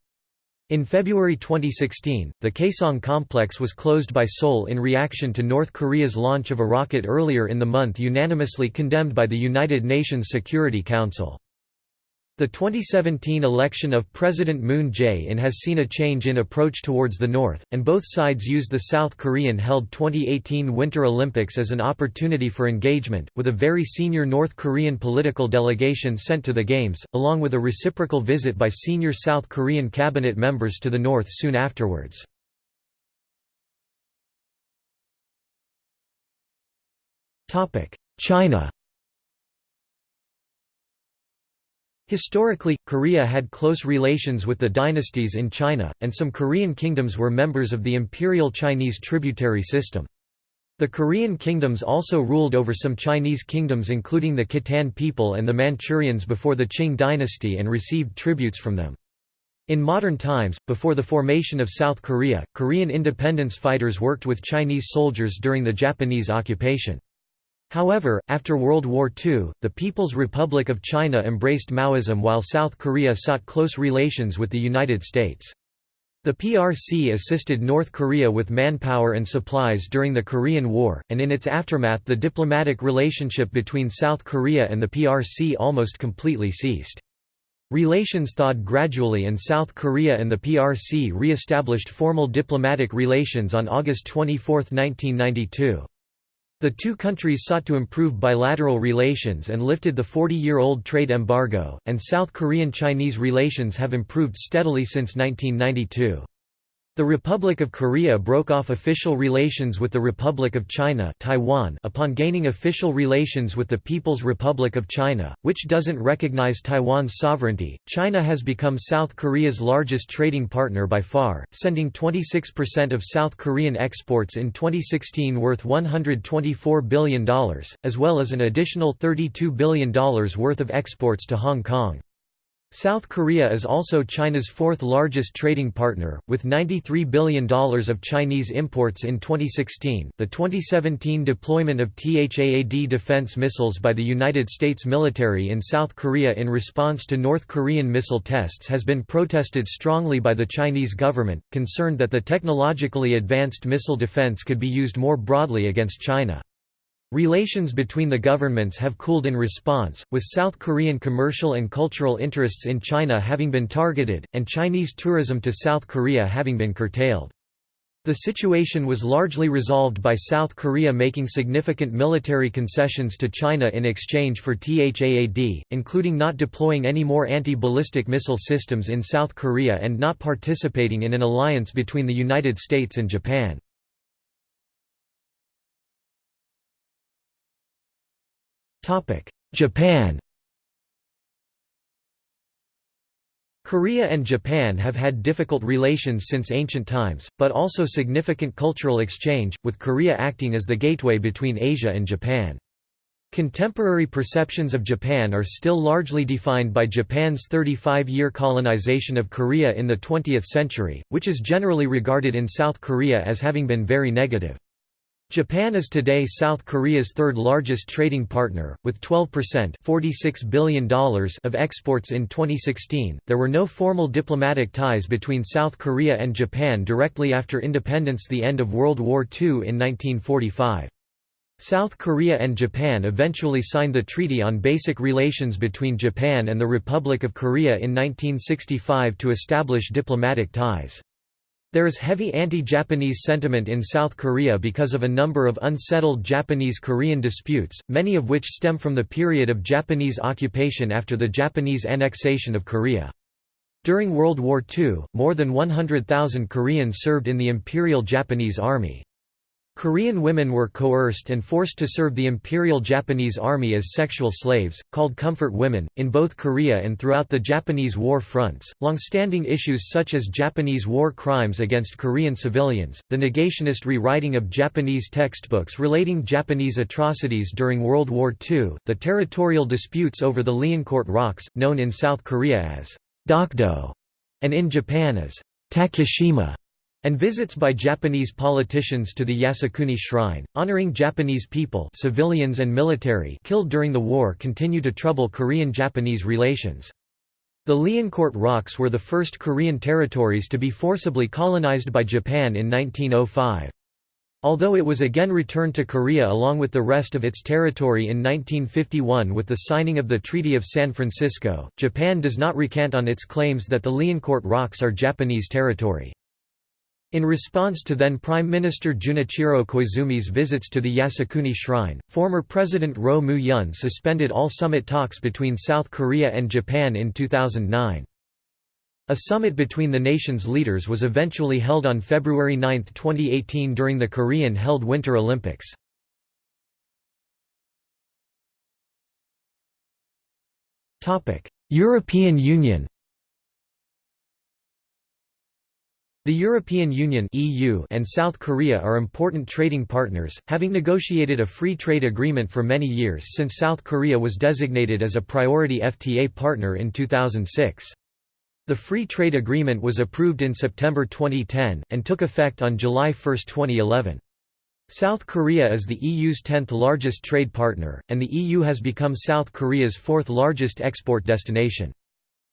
In February 2016, the Kaesong complex was closed by Seoul in reaction to North Korea's launch of a rocket earlier in the month unanimously condemned by the United Nations Security Council. The 2017 election of President Moon Jae-in has seen a change in approach towards the North, and both sides used the South Korean-held 2018 Winter Olympics as an opportunity for engagement, with a very senior North Korean political delegation sent to the Games, along with a reciprocal visit by senior South Korean cabinet members to the North soon afterwards. China Historically, Korea had close relations with the dynasties in China, and some Korean kingdoms were members of the imperial Chinese tributary system. The Korean kingdoms also ruled over some Chinese kingdoms including the Khitan people and the Manchurians before the Qing dynasty and received tributes from them. In modern times, before the formation of South Korea, Korean independence fighters worked with Chinese soldiers during the Japanese occupation. However, after World War II, the People's Republic of China embraced Maoism while South Korea sought close relations with the United States. The PRC assisted North Korea with manpower and supplies during the Korean War, and in its aftermath the diplomatic relationship between South Korea and the PRC almost completely ceased. Relations thawed gradually and South Korea and the PRC re-established formal diplomatic relations on August 24, 1992. The two countries sought to improve bilateral relations and lifted the 40-year-old trade embargo, and South Korean-Chinese relations have improved steadily since 1992. The Republic of Korea broke off official relations with the Republic of China Taiwan upon gaining official relations with the People's Republic of China, which doesn't recognize Taiwan's sovereignty. China has become South Korea's largest trading partner by far, sending 26% of South Korean exports in 2016 worth $124 billion, as well as an additional $32 billion worth of exports to Hong Kong. South Korea is also China's fourth largest trading partner, with $93 billion of Chinese imports in 2016. The 2017 deployment of THAAD defense missiles by the United States military in South Korea in response to North Korean missile tests has been protested strongly by the Chinese government, concerned that the technologically advanced missile defense could be used more broadly against China. Relations between the governments have cooled in response, with South Korean commercial and cultural interests in China having been targeted, and Chinese tourism to South Korea having been curtailed. The situation was largely resolved by South Korea making significant military concessions to China in exchange for THAAD, including not deploying any more anti-ballistic missile systems in South Korea and not participating in an alliance between the United States and Japan. Japan Korea and Japan have had difficult relations since ancient times, but also significant cultural exchange, with Korea acting as the gateway between Asia and Japan. Contemporary perceptions of Japan are still largely defined by Japan's 35-year colonization of Korea in the 20th century, which is generally regarded in South Korea as having been very negative. Japan is today South Korea's third largest trading partner, with 12% $46 billion of exports in 2016. There were no formal diplomatic ties between South Korea and Japan directly after independence, the end of World War II in 1945. South Korea and Japan eventually signed the Treaty on Basic Relations between Japan and the Republic of Korea in 1965 to establish diplomatic ties. There is heavy anti-Japanese sentiment in South Korea because of a number of unsettled Japanese-Korean disputes, many of which stem from the period of Japanese occupation after the Japanese annexation of Korea. During World War II, more than 100,000 Koreans served in the Imperial Japanese Army. Korean women were coerced and forced to serve the Imperial Japanese Army as sexual slaves, called comfort women, in both Korea and throughout the Japanese war fronts. Long-standing issues such as Japanese war crimes against Korean civilians, the negationist rewriting of Japanese textbooks relating Japanese atrocities during World War II, the territorial disputes over the Liancourt Rocks, known in South Korea as Dokdo, and in Japan as Takeshima and visits by Japanese politicians to the Yasukuni Shrine, honoring Japanese people civilians and military killed during the war continue to trouble Korean-Japanese relations. The Liancourt Rocks were the first Korean territories to be forcibly colonized by Japan in 1905. Although it was again returned to Korea along with the rest of its territory in 1951 with the signing of the Treaty of San Francisco, Japan does not recant on its claims that the Liancourt Rocks are Japanese territory. In response to then Prime Minister Junichiro Koizumi's visits to the Yasukuni Shrine, former President Roh Moo-hyun suspended all summit talks between South Korea and Japan in 2009. A summit between the nation's leaders was eventually held on February 9, 2018 during the Korean-held Winter Olympics. European Union The European Union (EU) and South Korea are important trading partners, having negotiated a free trade agreement for many years since South Korea was designated as a priority FTA partner in 2006. The free trade agreement was approved in September 2010 and took effect on July 1, 2011. South Korea is the EU's 10th largest trade partner, and the EU has become South Korea's fourth largest export destination.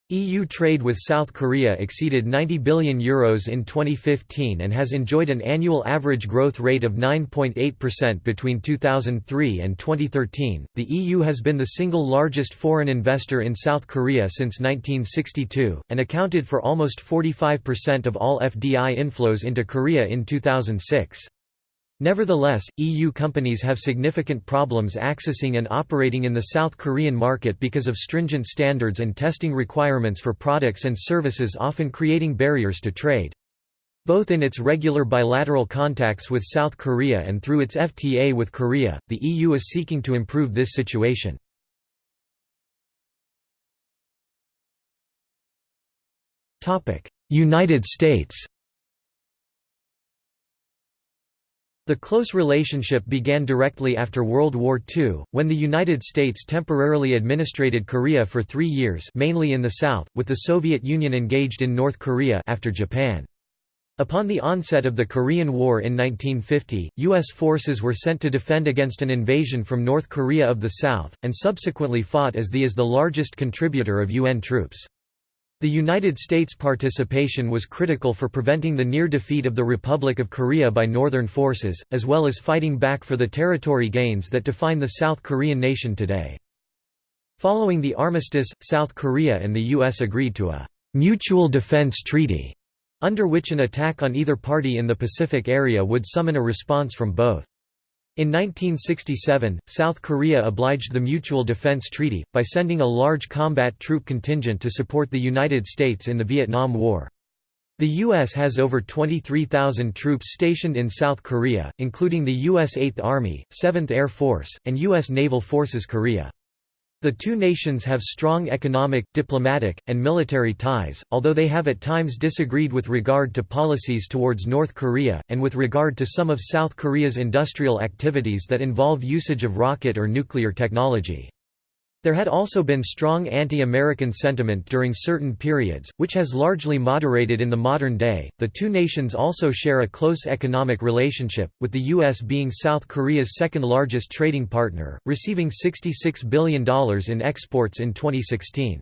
EU trade with South Korea exceeded €90 billion Euros in 2015 and has enjoyed an annual average growth rate of 9.8% between 2003 and 2013. The EU has been the single largest foreign investor in South Korea since 1962, and accounted for almost 45% of all FDI inflows into Korea in 2006. Nevertheless, EU companies have significant problems accessing and operating in the South Korean market because of stringent standards and testing requirements for products and services often creating barriers to trade. Both in its regular bilateral contacts with South Korea and through its FTA with Korea, the EU is seeking to improve this situation. United States The close relationship began directly after World War II, when the United States temporarily administrated Korea for three years mainly in the south, with the Soviet Union engaged in North Korea after Japan. Upon the onset of the Korean War in 1950, U.S. forces were sent to defend against an invasion from North Korea of the South, and subsequently fought as the is the largest contributor of UN troops. The United States' participation was critical for preventing the near defeat of the Republic of Korea by Northern forces, as well as fighting back for the territory gains that define the South Korean nation today. Following the armistice, South Korea and the U.S. agreed to a «mutual defense treaty», under which an attack on either party in the Pacific area would summon a response from both. In 1967, South Korea obliged the Mutual Defense Treaty, by sending a large combat troop contingent to support the United States in the Vietnam War. The U.S. has over 23,000 troops stationed in South Korea, including the U.S. 8th Army, 7th Air Force, and U.S. Naval Forces Korea. The two nations have strong economic, diplomatic, and military ties, although they have at times disagreed with regard to policies towards North Korea, and with regard to some of South Korea's industrial activities that involve usage of rocket or nuclear technology. There had also been strong anti-American sentiment during certain periods, which has largely moderated in the modern day. The two nations also share a close economic relationship, with the US being South Korea's second largest trading partner, receiving $66 billion in exports in 2016.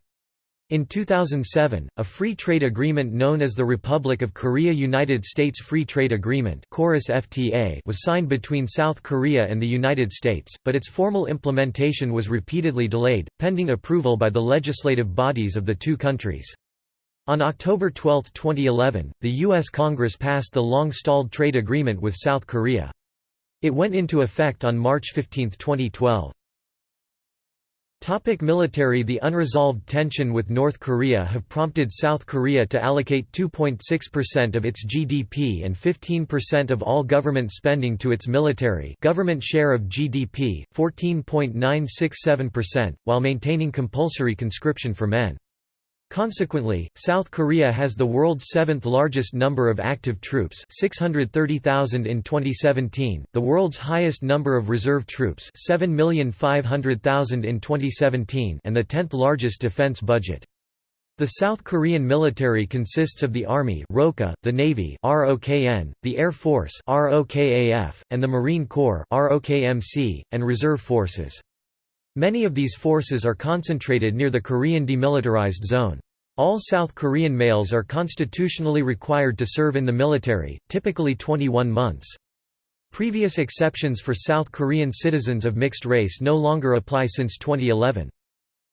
In 2007, a free trade agreement known as the Republic of Korea–United States Free Trade Agreement FTA was signed between South Korea and the United States, but its formal implementation was repeatedly delayed, pending approval by the legislative bodies of the two countries. On October 12, 2011, the U.S. Congress passed the long-stalled trade agreement with South Korea. It went into effect on March 15, 2012. Topic military The unresolved tension with North Korea have prompted South Korea to allocate 2.6% of its GDP and 15% of all government spending to its military government share of GDP, 14.967%, while maintaining compulsory conscription for men. Consequently, South Korea has the world's seventh largest number of active troops 630,000 in 2017, the world's highest number of reserve troops 7,500,000 in 2017 and the tenth largest defense budget. The South Korean military consists of the Army ROKA, the Navy ROKN, the Air Force ROKAF, and the Marine Corps ROKMC, and reserve forces. Many of these forces are concentrated near the Korean demilitarized zone. All South Korean males are constitutionally required to serve in the military, typically 21 months. Previous exceptions for South Korean citizens of mixed race no longer apply since 2011.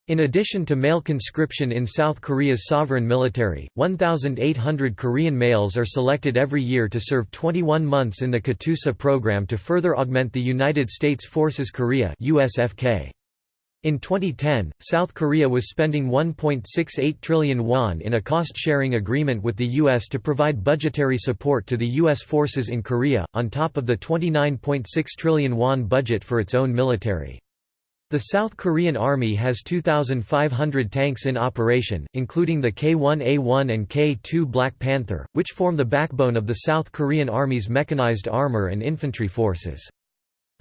In addition to male conscription in South Korea's sovereign military, 1,800 Korean males are selected every year to serve 21 months in the KATUSA program to further augment the United States Forces Korea USFK. In 2010, South Korea was spending 1.68 trillion won in a cost-sharing agreement with the U.S. to provide budgetary support to the U.S. forces in Korea, on top of the 29.6 trillion won budget for its own military. The South Korean Army has 2,500 tanks in operation, including the K-1A1 and K-2 Black Panther, which form the backbone of the South Korean Army's mechanized armor and infantry forces.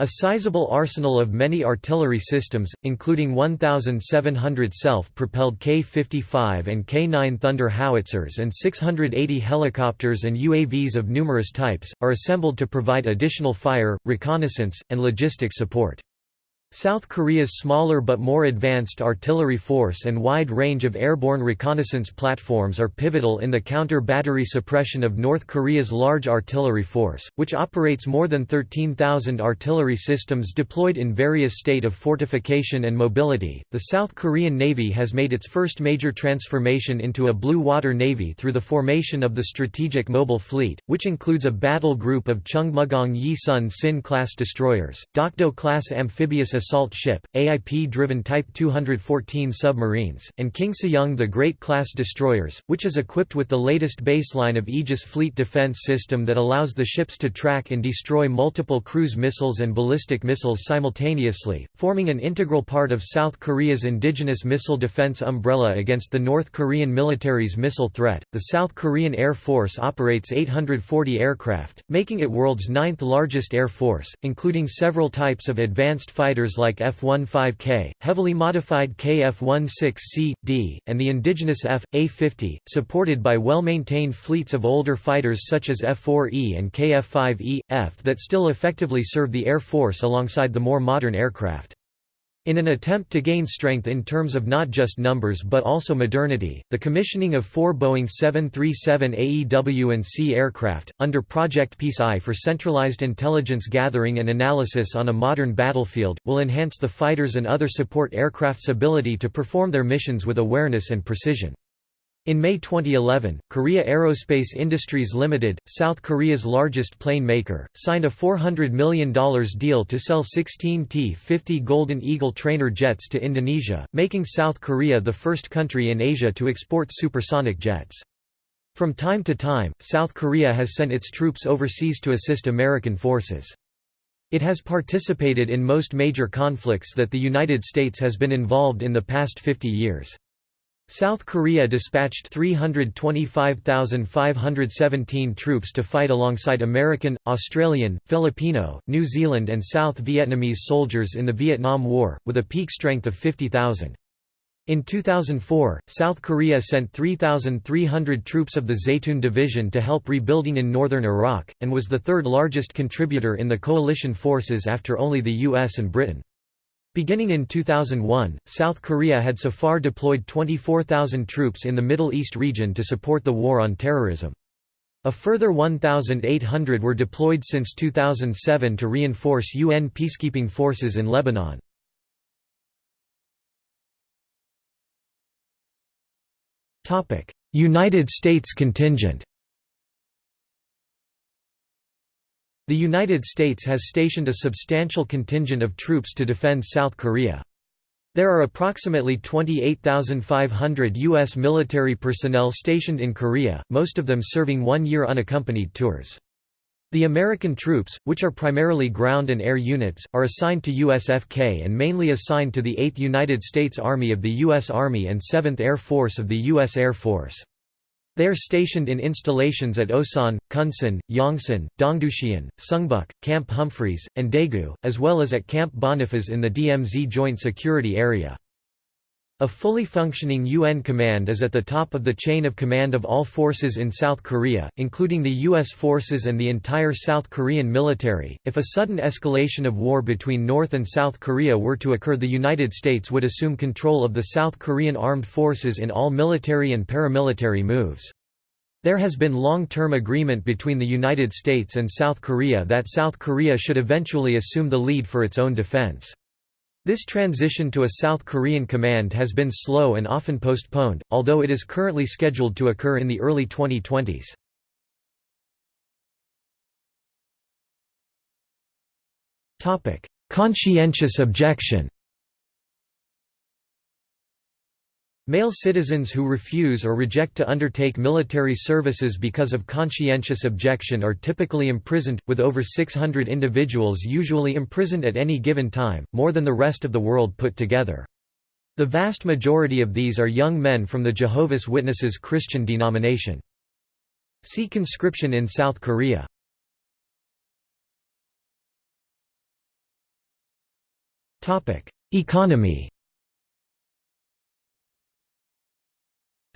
A sizable arsenal of many artillery systems, including 1,700 self-propelled K-55 and K-9 Thunder howitzers and 680 helicopters and UAVs of numerous types, are assembled to provide additional fire, reconnaissance, and logistic support. South Korea's smaller but more advanced artillery force and wide range of airborne reconnaissance platforms are pivotal in the counter-battery suppression of North Korea's large artillery force, which operates more than 13,000 artillery systems deployed in various state of fortification and mobility. The South Korean Navy has made its first major transformation into a blue water navy through the formation of the Strategic Mobile Fleet, which includes a battle group of Chungmugong Yi Sun Sin class destroyers, Dokdo class amphibious assault ship, AIP-driven Type 214 submarines, and King Sejong the Great-class destroyers, which is equipped with the latest baseline of Aegis fleet defense system that allows the ships to track and destroy multiple cruise missiles and ballistic missiles simultaneously, forming an integral part of South Korea's indigenous missile defense umbrella against the North Korean military's missile threat. The South Korean Air Force operates 840 aircraft, making it world's ninth largest air force, including several types of advanced fighters like F-15K, heavily modified KF-16C, D, and the indigenous F.A-50, supported by well-maintained fleets of older fighters such as F-4E and KF-5E, F that still effectively serve the Air Force alongside the more modern aircraft. In an attempt to gain strength in terms of not just numbers but also modernity, the commissioning of four Boeing 737 AEW and C aircraft, under Project Peace Eye for centralized intelligence gathering and analysis on a modern battlefield, will enhance the fighters and other support aircraft's ability to perform their missions with awareness and precision. In May 2011, Korea Aerospace Industries Limited, South Korea's largest plane maker, signed a $400 million deal to sell 16 T-50 Golden Eagle trainer jets to Indonesia, making South Korea the first country in Asia to export supersonic jets. From time to time, South Korea has sent its troops overseas to assist American forces. It has participated in most major conflicts that the United States has been involved in the past 50 years. South Korea dispatched 325,517 troops to fight alongside American, Australian, Filipino, New Zealand and South Vietnamese soldiers in the Vietnam War, with a peak strength of 50,000. In 2004, South Korea sent 3,300 troops of the Zaytun Division to help rebuilding in northern Iraq, and was the third largest contributor in the coalition forces after only the US and Britain. Beginning in 2001, South Korea had so far deployed 24,000 troops in the Middle East region to support the war on terrorism. A further 1,800 were deployed since 2007 to reinforce UN peacekeeping forces in Lebanon. United States contingent The United States has stationed a substantial contingent of troops to defend South Korea. There are approximately 28,500 U.S. military personnel stationed in Korea, most of them serving one-year unaccompanied tours. The American troops, which are primarily ground and air units, are assigned to USFK and mainly assigned to the 8th United States Army of the U.S. Army and 7th Air Force of the U.S. Air Force. They are stationed in installations at Osan, Kunsan, Yongsan, Dongducheon, Sungbuk, Camp Humphreys, and Daegu, as well as at Camp Boniface in the DMZ Joint Security Area. A fully functioning UN command is at the top of the chain of command of all forces in South Korea, including the U.S. forces and the entire South Korean military. If a sudden escalation of war between North and South Korea were to occur, the United States would assume control of the South Korean armed forces in all military and paramilitary moves. There has been long-term agreement between the United States and South Korea that South Korea should eventually assume the lead for its own defense. This transition to a South Korean command has been slow and often postponed, although it is currently scheduled to occur in the early 2020s. Conscientious objection Male citizens who refuse or reject to undertake military services because of conscientious objection are typically imprisoned, with over 600 individuals usually imprisoned at any given time, more than the rest of the world put together. The vast majority of these are young men from the Jehovah's Witnesses Christian denomination. See conscription in South Korea. Economy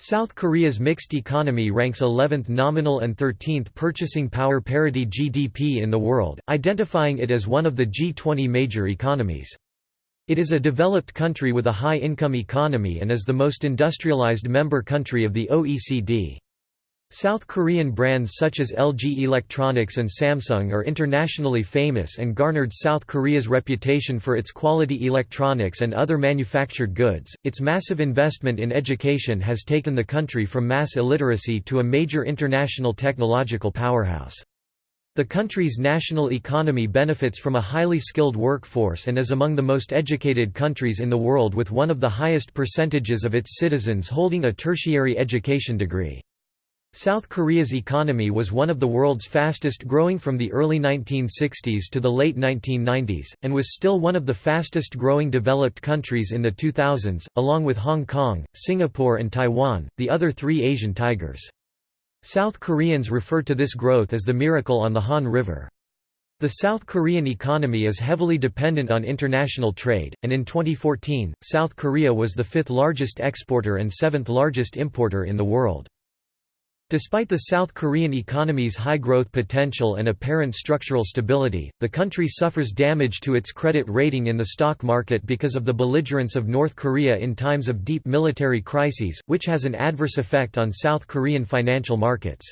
South Korea's mixed economy ranks 11th nominal and 13th purchasing power parity GDP in the world, identifying it as one of the G20 major economies. It is a developed country with a high-income economy and is the most industrialized member country of the OECD. South Korean brands such as LG Electronics and Samsung are internationally famous and garnered South Korea's reputation for its quality electronics and other manufactured goods. Its massive investment in education has taken the country from mass illiteracy to a major international technological powerhouse. The country's national economy benefits from a highly skilled workforce and is among the most educated countries in the world with one of the highest percentages of its citizens holding a tertiary education degree. South Korea's economy was one of the world's fastest growing from the early 1960s to the late 1990s, and was still one of the fastest growing developed countries in the 2000s, along with Hong Kong, Singapore and Taiwan, the other three Asian tigers. South Koreans refer to this growth as the miracle on the Han River. The South Korean economy is heavily dependent on international trade, and in 2014, South Korea was the fifth largest exporter and seventh largest importer in the world. Despite the South Korean economy's high growth potential and apparent structural stability, the country suffers damage to its credit rating in the stock market because of the belligerence of North Korea in times of deep military crises, which has an adverse effect on South Korean financial markets.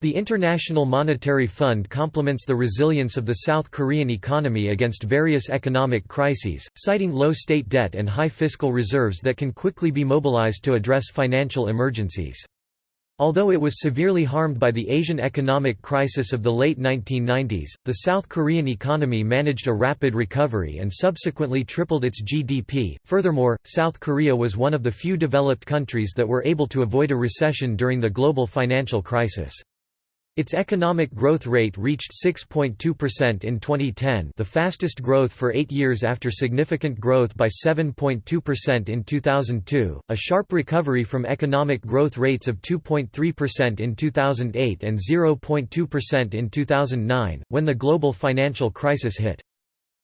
The International Monetary Fund complements the resilience of the South Korean economy against various economic crises, citing low state debt and high fiscal reserves that can quickly be mobilized to address financial emergencies. Although it was severely harmed by the Asian economic crisis of the late 1990s, the South Korean economy managed a rapid recovery and subsequently tripled its GDP. Furthermore, South Korea was one of the few developed countries that were able to avoid a recession during the global financial crisis. Its economic growth rate reached 6.2% in 2010 the fastest growth for eight years after significant growth by 7.2% in 2002, a sharp recovery from economic growth rates of 2.3% in 2008 and 0.2% in 2009, when the global financial crisis hit.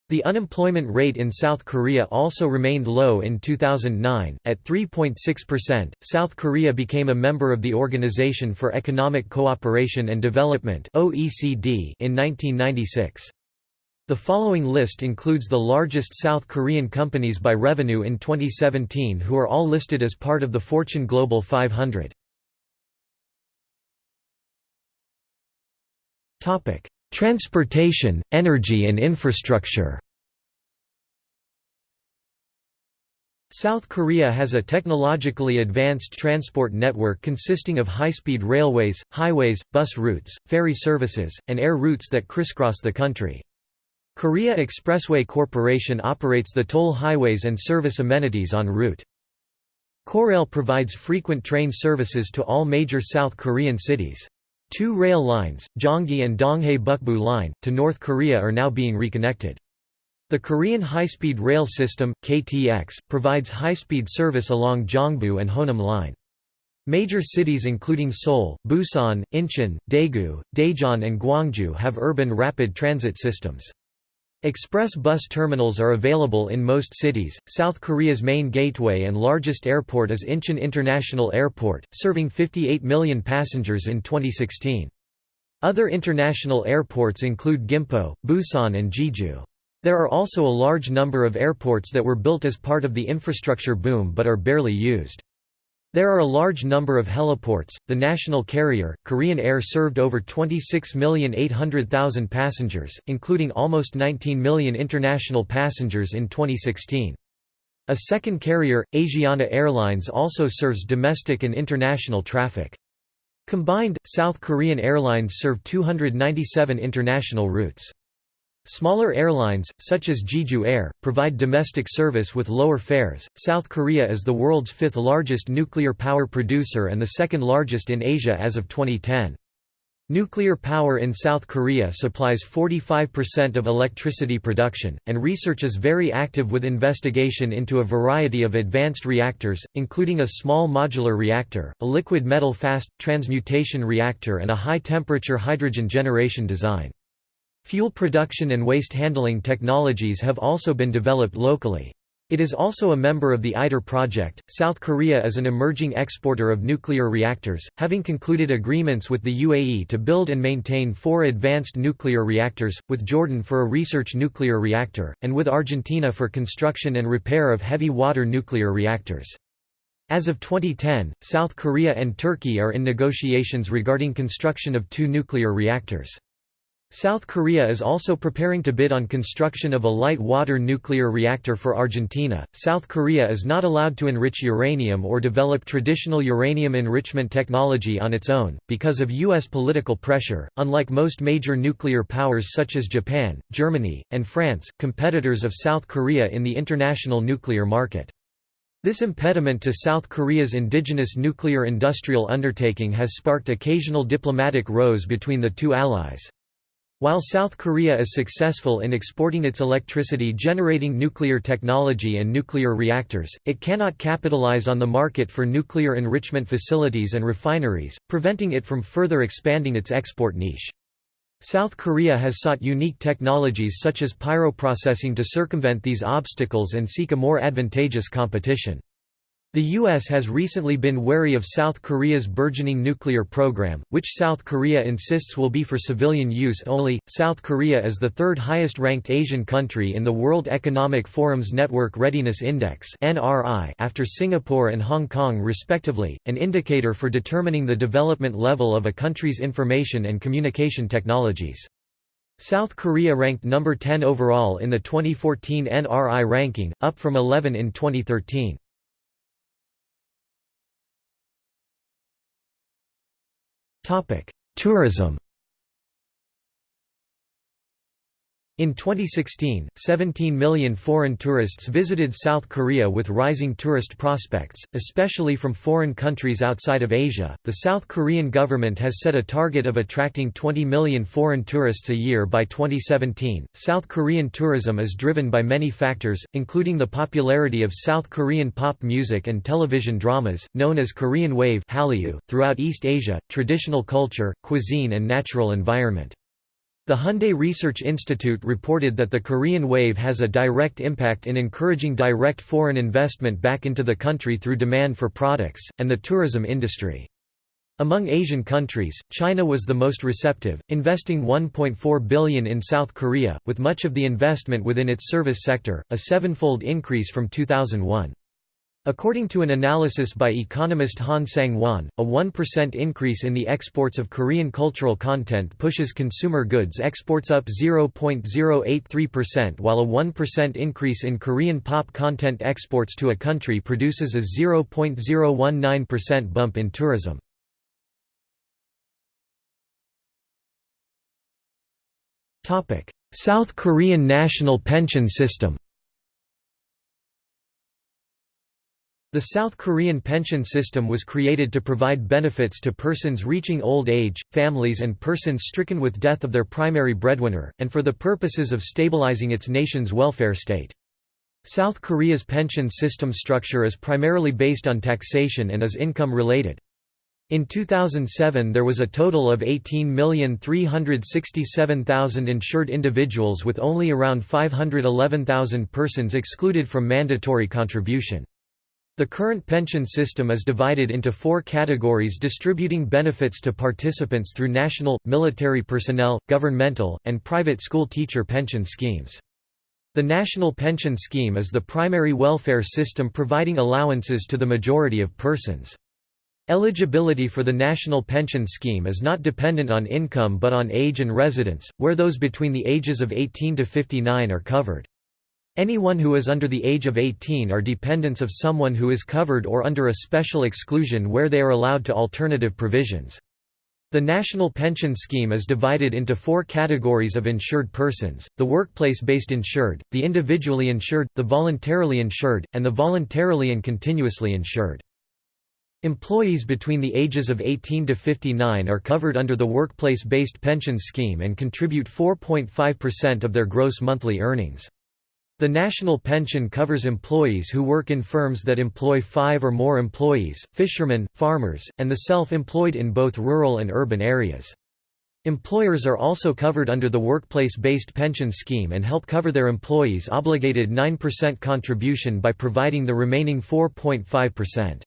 The unemployment rate in South Korea also remained low in 2009, at 3.6%. South Korea became a member of the Organization for Economic Cooperation and Development (OECD) in 1996. The following list includes the largest South Korean companies by revenue in 2017 who are all listed as part of the Fortune Global 500. Topic: Transportation, energy and infrastructure South Korea has a technologically advanced transport network consisting of high-speed railways, highways, bus routes, ferry services, and air routes that crisscross the country. Korea Expressway Corporation operates the toll highways and service amenities en route. Korail provides frequent train services to all major South Korean cities. Two rail lines, Gyeongui and Donghae Bukbu Line, to North Korea are now being reconnected. The Korean High-Speed Rail System, KTX, provides high-speed service along Gyeongbu and Honam Line. Major cities including Seoul, Busan, Incheon, Daegu, Daejeon and Gwangju have urban rapid transit systems. Express bus terminals are available in most cities. South Korea's main gateway and largest airport is Incheon International Airport, serving 58 million passengers in 2016. Other international airports include Gimpo, Busan and Jeju. There are also a large number of airports that were built as part of the infrastructure boom but are barely used. There are a large number of heliports. The national carrier, Korean Air served over 26,800,000 passengers, including almost 19 million international passengers in 2016. A second carrier, Asiana Airlines also serves domestic and international traffic. Combined, South Korean Airlines serve 297 international routes. Smaller airlines, such as Jeju Air, provide domestic service with lower fares. South Korea is the world's fifth largest nuclear power producer and the second largest in Asia as of 2010. Nuclear power in South Korea supplies 45% of electricity production, and research is very active with investigation into a variety of advanced reactors, including a small modular reactor, a liquid metal fast, transmutation reactor and a high-temperature hydrogen generation design. Fuel production and waste handling technologies have also been developed locally. It is also a member of the ITER project. South Korea is an emerging exporter of nuclear reactors, having concluded agreements with the UAE to build and maintain four advanced nuclear reactors, with Jordan for a research nuclear reactor, and with Argentina for construction and repair of heavy water nuclear reactors. As of 2010, South Korea and Turkey are in negotiations regarding construction of two nuclear reactors. South Korea is also preparing to bid on construction of a light water nuclear reactor for Argentina. South Korea is not allowed to enrich uranium or develop traditional uranium enrichment technology on its own, because of U.S. political pressure. Unlike most major nuclear powers such as Japan, Germany, and France, competitors of South Korea in the international nuclear market. This impediment to South Korea's indigenous nuclear industrial undertaking has sparked occasional diplomatic rows between the two allies. While South Korea is successful in exporting its electricity generating nuclear technology and nuclear reactors, it cannot capitalize on the market for nuclear enrichment facilities and refineries, preventing it from further expanding its export niche. South Korea has sought unique technologies such as pyroprocessing to circumvent these obstacles and seek a more advantageous competition. The U.S. has recently been wary of South Korea's burgeoning nuclear program, which South Korea insists will be for civilian use only. South Korea is the third highest ranked Asian country in the World Economic Forum's Network Readiness Index after Singapore and Hong Kong respectively, an indicator for determining the development level of a country's information and communication technologies. South Korea ranked number 10 overall in the 2014 NRI ranking, up from 11 in 2013. Tourism In 2016, 17 million foreign tourists visited South Korea with rising tourist prospects, especially from foreign countries outside of Asia. The South Korean government has set a target of attracting 20 million foreign tourists a year by 2017. South Korean tourism is driven by many factors, including the popularity of South Korean pop music and television dramas, known as Korean Wave throughout East Asia, traditional culture, cuisine, and natural environment. The Hyundai Research Institute reported that the Korean wave has a direct impact in encouraging direct foreign investment back into the country through demand for products, and the tourism industry. Among Asian countries, China was the most receptive, investing 1.4 billion in South Korea, with much of the investment within its service sector, a sevenfold increase from 2001. According to an analysis by economist Han Sang-won, a 1% increase in the exports of Korean cultural content pushes consumer goods exports up 0.083% while a 1% increase in Korean pop content exports to a country produces a 0.019% bump in tourism. South Korean national pension system The South Korean pension system was created to provide benefits to persons reaching old age, families and persons stricken with death of their primary breadwinner, and for the purposes of stabilizing its nation's welfare state. South Korea's pension system structure is primarily based on taxation and is income-related. In 2007 there was a total of 18,367,000 insured individuals with only around 511,000 persons excluded from mandatory contribution. The current pension system is divided into four categories distributing benefits to participants through national, military personnel, governmental, and private school teacher pension schemes. The National Pension Scheme is the primary welfare system providing allowances to the majority of persons. Eligibility for the National Pension Scheme is not dependent on income but on age and residence, where those between the ages of 18 to 59 are covered. Anyone who is under the age of 18 are dependents of someone who is covered or under a special exclusion where they are allowed to alternative provisions. The National Pension Scheme is divided into four categories of insured persons, the workplace-based insured, the individually insured, the voluntarily insured, and the voluntarily and continuously insured. Employees between the ages of 18 to 59 are covered under the workplace-based pension scheme and contribute 4.5% of their gross monthly earnings. The national pension covers employees who work in firms that employ five or more employees, fishermen, farmers, and the self-employed in both rural and urban areas. Employers are also covered under the workplace-based pension scheme and help cover their employees' obligated 9% contribution by providing the remaining 4.5%.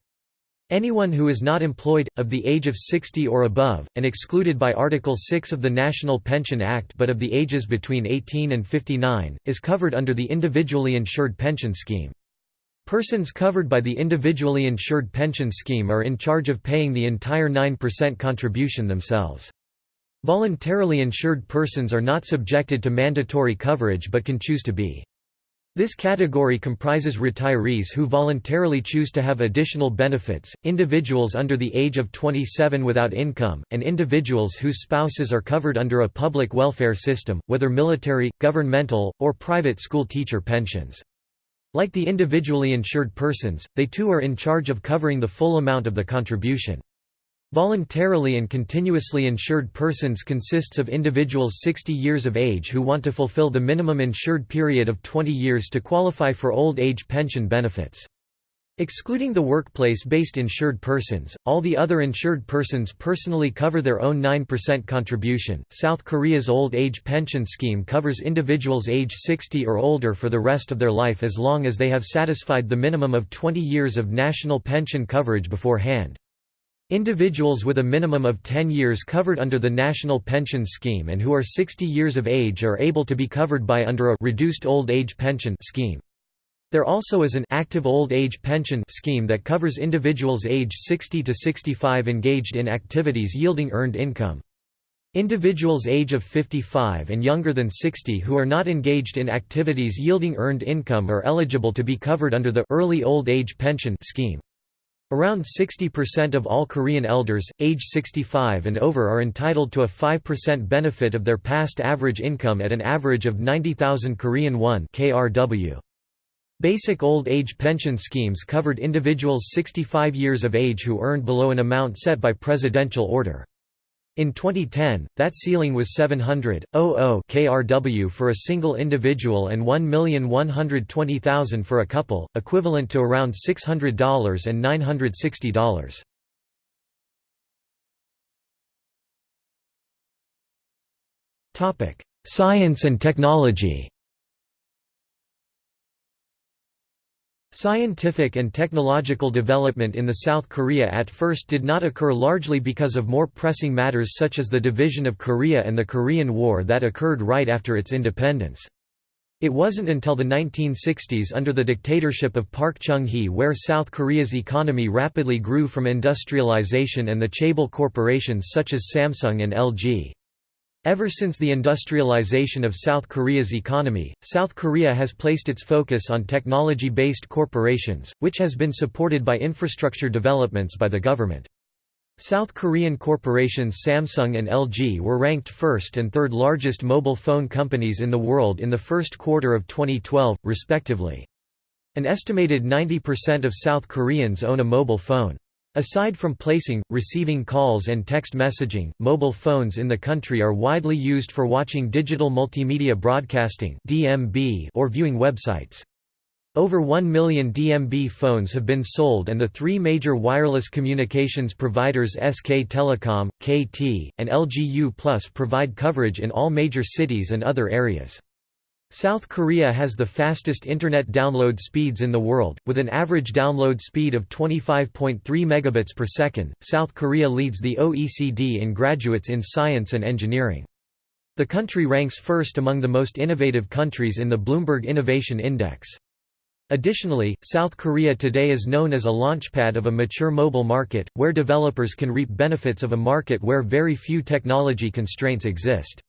Anyone who is not employed, of the age of 60 or above, and excluded by Article 6 of the National Pension Act but of the ages between 18 and 59, is covered under the Individually Insured Pension Scheme. Persons covered by the Individually Insured Pension Scheme are in charge of paying the entire 9% contribution themselves. Voluntarily insured persons are not subjected to mandatory coverage but can choose to be. This category comprises retirees who voluntarily choose to have additional benefits, individuals under the age of 27 without income, and individuals whose spouses are covered under a public welfare system, whether military, governmental, or private school teacher pensions. Like the individually insured persons, they too are in charge of covering the full amount of the contribution. Voluntarily and continuously insured persons consists of individuals 60 years of age who want to fulfill the minimum insured period of 20 years to qualify for old age pension benefits. Excluding the workplace-based insured persons, all the other insured persons personally cover their own 9% contribution. South Korea's old age pension scheme covers individuals age 60 or older for the rest of their life as long as they have satisfied the minimum of 20 years of national pension coverage beforehand. Individuals with a minimum of 10 years covered under the National Pension Scheme and who are 60 years of age are able to be covered by under a reduced old age pension scheme. There also is an active old age pension scheme that covers individuals age 60 to 65 engaged in activities yielding earned income. Individuals age of 55 and younger than 60 who are not engaged in activities yielding earned income are eligible to be covered under the early old age pension scheme. Around 60% of all Korean elders, age 65 and over are entitled to a 5% benefit of their past average income at an average of 90,000 Korean won KRW. Basic old age pension schemes covered individuals 65 years of age who earned below an amount set by presidential order. In 2010, that ceiling was 700,000 KRW for a single individual and 1,120,000 for a couple, equivalent to around $600 and $960. Science and technology Scientific and technological development in the South Korea at first did not occur largely because of more pressing matters such as the division of Korea and the Korean War that occurred right after its independence. It wasn't until the 1960s under the dictatorship of Park Chung-hee where South Korea's economy rapidly grew from industrialization and the chaebol corporations such as Samsung and LG. Ever since the industrialization of South Korea's economy, South Korea has placed its focus on technology-based corporations, which has been supported by infrastructure developments by the government. South Korean corporations Samsung and LG were ranked first and third largest mobile phone companies in the world in the first quarter of 2012, respectively. An estimated 90% of South Koreans own a mobile phone. Aside from placing, receiving calls and text messaging, mobile phones in the country are widely used for watching digital multimedia broadcasting or viewing websites. Over 1 million DMB phones have been sold and the three major wireless communications providers SK Telecom, KT, and LGU Plus provide coverage in all major cities and other areas. South Korea has the fastest internet download speeds in the world, with an average download speed of 25.3 megabits per second. South Korea leads the OECD in graduates in science and engineering. The country ranks first among the most innovative countries in the Bloomberg Innovation Index. Additionally, South Korea today is known as a launchpad of a mature mobile market, where developers can reap benefits of a market where very few technology constraints exist.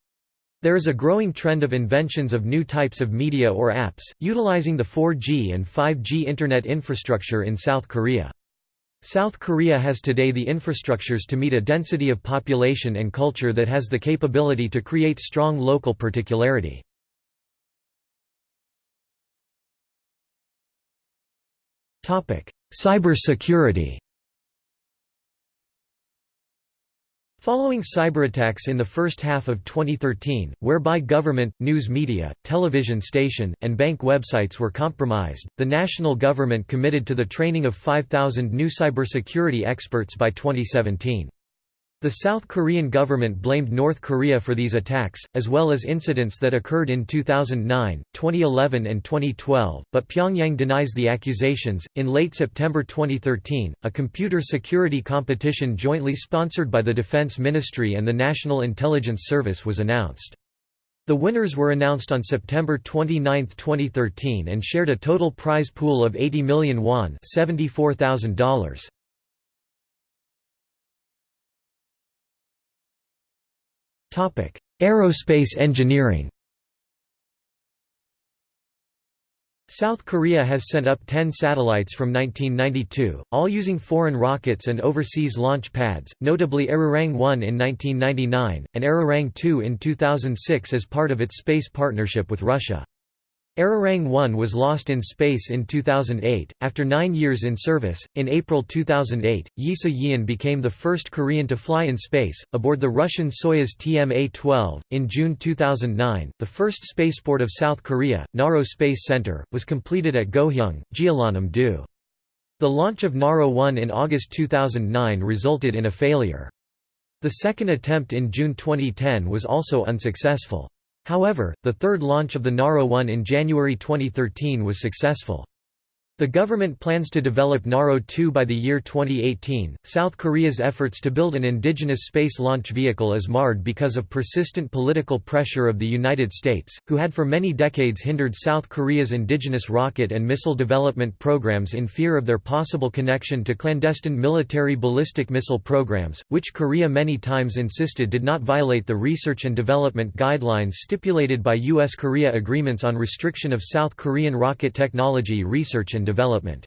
There is a growing trend of inventions of new types of media or apps, utilizing the 4G and 5G Internet infrastructure in South Korea. South Korea has today the infrastructures to meet a density of population and culture that has the capability to create strong local particularity. Topic: Cybersecurity Following cyberattacks in the first half of 2013, whereby government, news media, television station, and bank websites were compromised, the national government committed to the training of 5,000 new cybersecurity experts by 2017. The South Korean government blamed North Korea for these attacks, as well as incidents that occurred in 2009, 2011, and 2012, but Pyongyang denies the accusations. In late September 2013, a computer security competition jointly sponsored by the Defense Ministry and the National Intelligence Service was announced. The winners were announced on September 29, 2013 and shared a total prize pool of 80 million won $74,000. Aerospace engineering South Korea has sent up 10 satellites from 1992, all using foreign rockets and overseas launch pads, notably Arirang 1 in 1999, and Arirang 2 in 2006 as part of its space partnership with Russia. Arirang 1 was lost in space in 2008. After nine years in service, in April 2008, Yi So-yeon became the first Korean to fly in space, aboard the Russian Soyuz TMA 12. In June 2009, the first spaceport of South Korea, Naro Space Center, was completed at Goheung, Jeollanam-do. The launch of Naro 1 in August 2009 resulted in a failure. The second attempt in June 2010 was also unsuccessful. However, the third launch of the Naro 1 in January 2013 was successful. The government plans to develop Naro 2 by the year 2018. South Korea's efforts to build an indigenous space launch vehicle is marred because of persistent political pressure of the United States, who had for many decades hindered South Korea's indigenous rocket and missile development programs in fear of their possible connection to clandestine military ballistic missile programs, which Korea many times insisted did not violate the research and development guidelines stipulated by U.S.-Korea agreements on restriction of South Korean rocket technology research and development.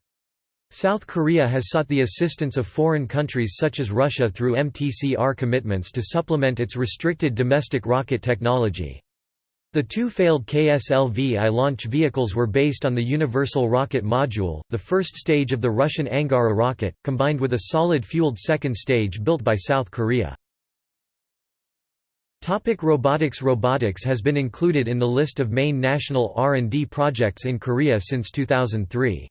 South Korea has sought the assistance of foreign countries such as Russia through MTCR commitments to supplement its restricted domestic rocket technology. The two failed KSLV-I launch vehicles were based on the Universal Rocket Module, the first stage of the Russian Angara rocket, combined with a solid-fueled second stage built by South Korea. Topic robotics Robotics has been included in the list of main national R&D projects in Korea since 2003.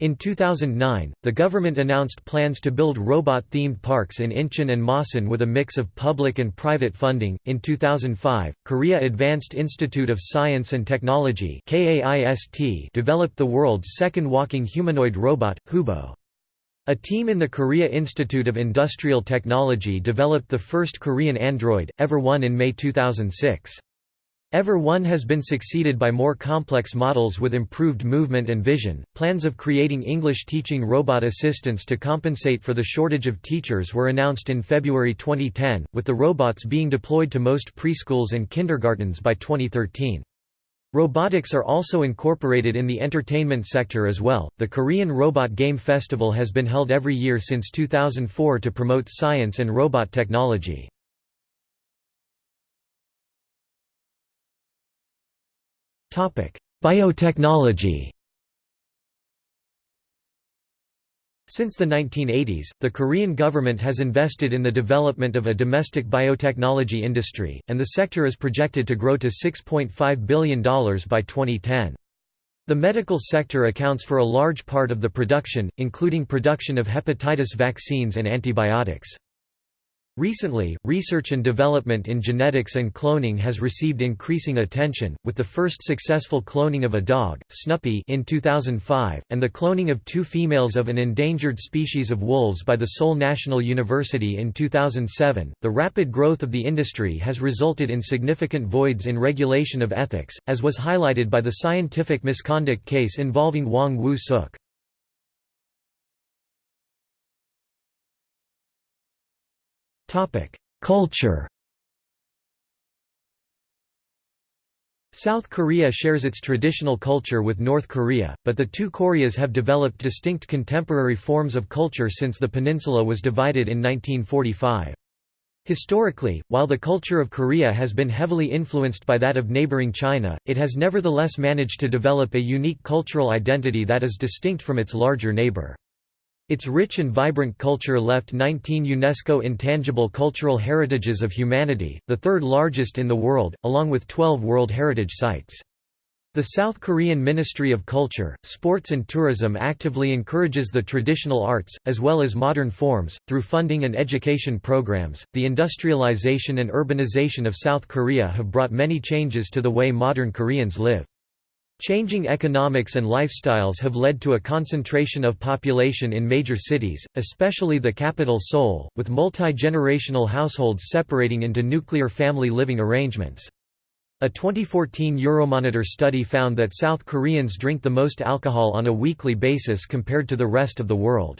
In 2009, the government announced plans to build robot-themed parks in Incheon and Masan with a mix of public and private funding. In 2005, Korea Advanced Institute of Science and Technology developed the world's second walking humanoid robot, Hubo. A team in the Korea Institute of Industrial Technology developed the first Korean android, Ever 1 in May 2006. Ever 1 has been succeeded by more complex models with improved movement and vision. Plans of creating English teaching robot assistants to compensate for the shortage of teachers were announced in February 2010, with the robots being deployed to most preschools and kindergartens by 2013. Robotics are also incorporated in the entertainment sector as well. The Korean Robot Game Festival has been held every year since 2004 to promote science and robot technology. Biotechnology. Since the 1980s, the Korean government has invested in the development of a domestic biotechnology industry, and the sector is projected to grow to $6.5 billion by 2010. The medical sector accounts for a large part of the production, including production of hepatitis vaccines and antibiotics. Recently, research and development in genetics and cloning has received increasing attention, with the first successful cloning of a dog, Snuppy in 2005, and the cloning of two females of an endangered species of wolves by the Seoul National University in 2007. The rapid growth of the industry has resulted in significant voids in regulation of ethics, as was highlighted by the scientific misconduct case involving Hwang Woo-suk. Culture South Korea shares its traditional culture with North Korea, but the two Koreas have developed distinct contemporary forms of culture since the peninsula was divided in 1945. Historically, while the culture of Korea has been heavily influenced by that of neighboring China, it has nevertheless managed to develop a unique cultural identity that is distinct from its larger neighbor. Its rich and vibrant culture left 19 UNESCO Intangible Cultural Heritages of Humanity, the third largest in the world, along with 12 World Heritage Sites. The South Korean Ministry of Culture, Sports and Tourism actively encourages the traditional arts, as well as modern forms, through funding and education programs. The industrialization and urbanization of South Korea have brought many changes to the way modern Koreans live. Changing economics and lifestyles have led to a concentration of population in major cities, especially the capital Seoul, with multi-generational households separating into nuclear family living arrangements. A 2014 Euromonitor study found that South Koreans drink the most alcohol on a weekly basis compared to the rest of the world.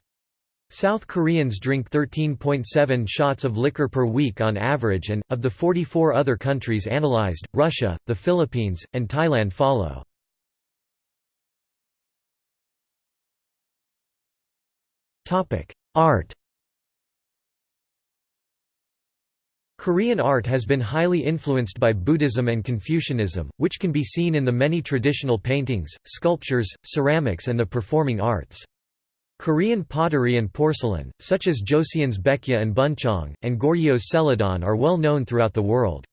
South Koreans drink 13.7 shots of liquor per week on average and, of the 44 other countries analyzed, Russia, the Philippines, and Thailand follow. Art Korean art has been highly influenced by Buddhism and Confucianism, which can be seen in the many traditional paintings, sculptures, ceramics and the performing arts. Korean pottery and porcelain, such as Joseon's baekja and buncheong, and Goryeo celadon are well known throughout the world.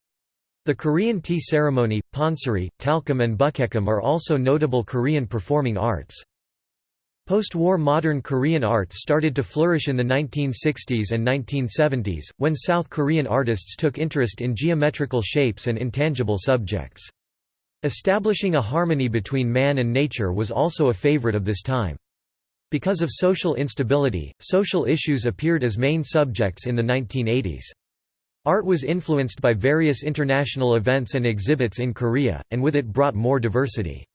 The Korean tea ceremony, pansori, talchum and baekgyeom are also notable Korean performing arts. Post-war modern Korean arts started to flourish in the 1960s and 1970s, when South Korean artists took interest in geometrical shapes and intangible subjects. Establishing a harmony between man and nature was also a favorite of this time. Because of social instability, social issues appeared as main subjects in the 1980s. Art was influenced by various international events and exhibits in Korea, and with it brought more diversity.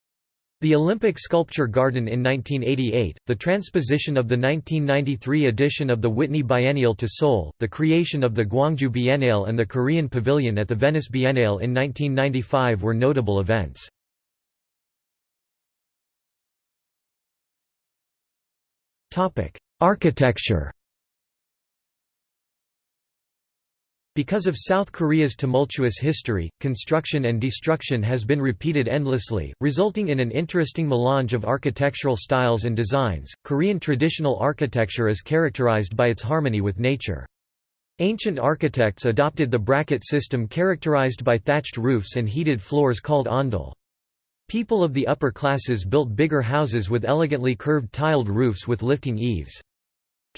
The Olympic Sculpture Garden in 1988, the transposition of the 1993 edition of the Whitney Biennial to Seoul, the creation of the Gwangju Biennale and the Korean Pavilion at the Venice Biennale in 1995 were notable events. Architecture Because of South Korea's tumultuous history, construction and destruction has been repeated endlessly, resulting in an interesting melange of architectural styles and designs. Korean traditional architecture is characterized by its harmony with nature. Ancient architects adopted the bracket system characterized by thatched roofs and heated floors called ondol. People of the upper classes built bigger houses with elegantly curved tiled roofs with lifting eaves.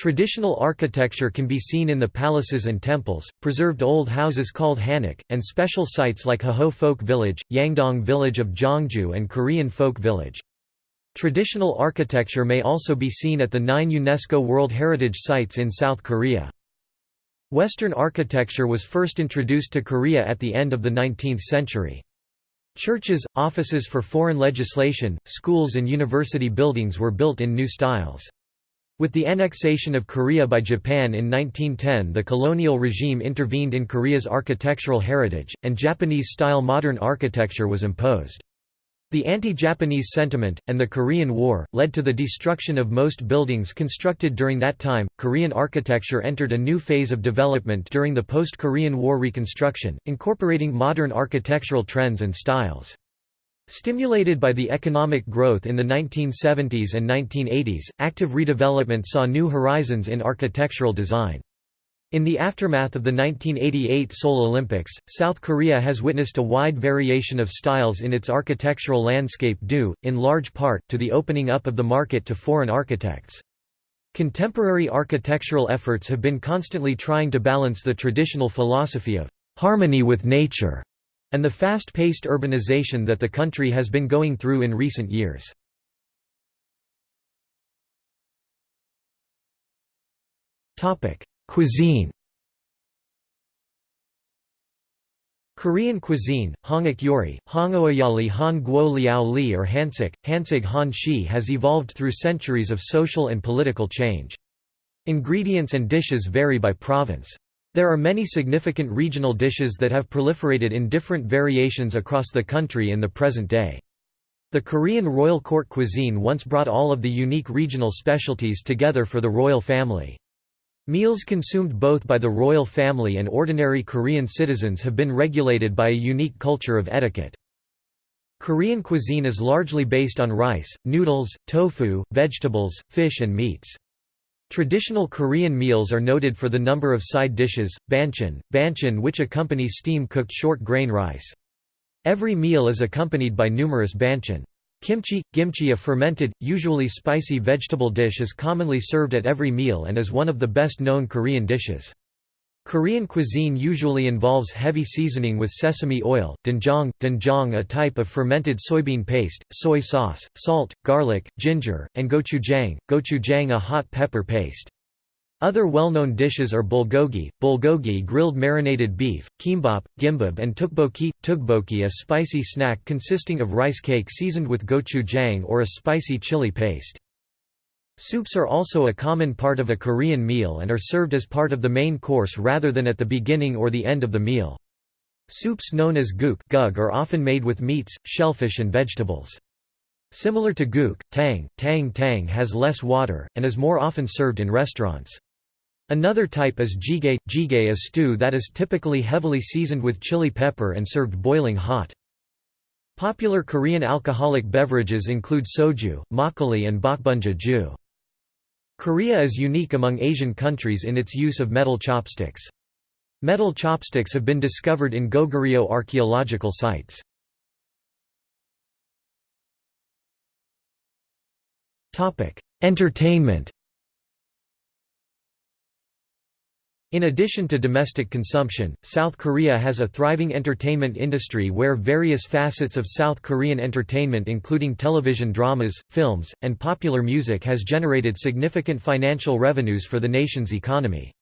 Traditional architecture can be seen in the palaces and temples, preserved old houses called hanok, and special sites like Hahoe Folk Village, Yangdong Village of Gyeongju and Korean Folk Village. Traditional architecture may also be seen at the nine UNESCO World Heritage Sites in South Korea. Western architecture was first introduced to Korea at the end of the 19th century. Churches, offices for foreign legislation, schools and university buildings were built in new styles. With the annexation of Korea by Japan in 1910 the colonial regime intervened in Korea's architectural heritage, and Japanese-style modern architecture was imposed. The anti-Japanese sentiment, and the Korean War, led to the destruction of most buildings constructed during that time. Korean architecture entered a new phase of development during the post-Korean War reconstruction, incorporating modern architectural trends and styles. Stimulated by the economic growth in the 1970s and 1980s, active redevelopment saw new horizons in architectural design. In the aftermath of the 1988 Seoul Olympics, South Korea has witnessed a wide variation of styles in its architectural landscape due, in large part, to the opening up of the market to foreign architects. Contemporary architectural efforts have been constantly trying to balance the traditional philosophy of harmony with nature and the fast-paced urbanization that the country has been going through in recent years. Cuisine Korean cuisine, Hongak Yori, Hongoayali Han Guo Liao Li or Hansik, Hansig Han Shi has evolved through centuries of social and political change. Ingredients and dishes vary by province. There are many significant regional dishes that have proliferated in different variations across the country in the present day. The Korean royal court cuisine once brought all of the unique regional specialties together for the royal family. Meals consumed both by the royal family and ordinary Korean citizens have been regulated by a unique culture of etiquette. Korean cuisine is largely based on rice, noodles, tofu, vegetables, fish and meats. Traditional Korean meals are noted for the number of side dishes, banchan, banchan which accompany steam-cooked short-grain rice. Every meal is accompanied by numerous banchan. Kimchi – Kimchi a fermented, usually spicy vegetable dish is commonly served at every meal and is one of the best-known Korean dishes. Korean cuisine usually involves heavy seasoning with sesame oil, doenjang, doenjang a type of fermented soybean paste, soy sauce, salt, garlic, ginger, and gochujang, gochujang a hot pepper paste. Other well-known dishes are bulgogi, bulgogi grilled marinated beef, kimbap, gimbap and tteokbokki, tteokbokki a spicy snack consisting of rice cake seasoned with gochujang or a spicy chili paste. Soups are also a common part of a Korean meal and are served as part of the main course rather than at the beginning or the end of the meal. Soups known as guk gug are often made with meats, shellfish and vegetables. Similar to guk, tang, tang tang has less water, and is more often served in restaurants. Another type is jjigae. Jjigae a stew that is typically heavily seasoned with chili pepper and served boiling hot. Popular Korean alcoholic beverages include soju, makgeolli and bokbunja ju. Korea is unique among Asian countries in its use of metal chopsticks. Metal chopsticks have been discovered in Goguryeo archaeological sites. Entertainment In addition to domestic consumption, South Korea has a thriving entertainment industry where various facets of South Korean entertainment including television dramas, films, and popular music has generated significant financial revenues for the nation's economy.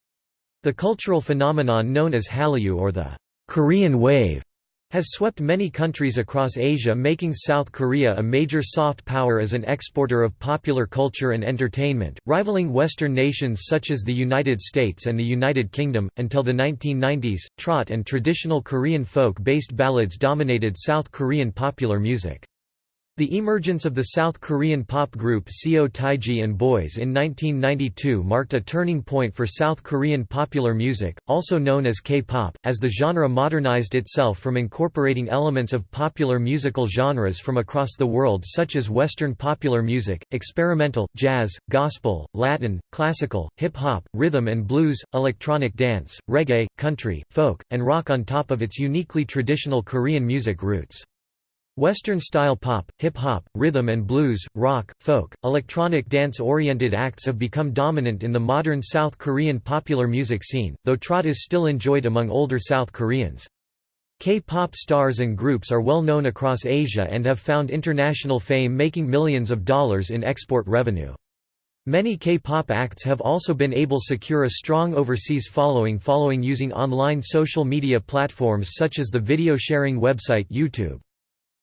The cultural phenomenon known as Hallyu or the Korean Wave has swept many countries across Asia making South Korea a major soft power as an exporter of popular culture and entertainment, rivaling Western nations such as the United States and the United Kingdom. Until the 1990s, trot and traditional Korean folk-based ballads dominated South Korean popular music. The emergence of the South Korean pop group Seo Taiji and Boys in 1992 marked a turning point for South Korean popular music, also known as K-pop, as the genre modernized itself from incorporating elements of popular musical genres from across the world such as Western popular music, experimental, jazz, gospel, Latin, classical, hip-hop, rhythm and blues, electronic dance, reggae, country, folk, and rock on top of its uniquely traditional Korean music roots. Western-style pop, hip-hop, rhythm and blues, rock, folk, electronic dance-oriented acts have become dominant in the modern South Korean popular music scene, though trot is still enjoyed among older South Koreans. K-pop stars and groups are well known across Asia and have found international fame making millions of dollars in export revenue. Many K-pop acts have also been able to secure a strong overseas following following using online social media platforms such as the video sharing website YouTube.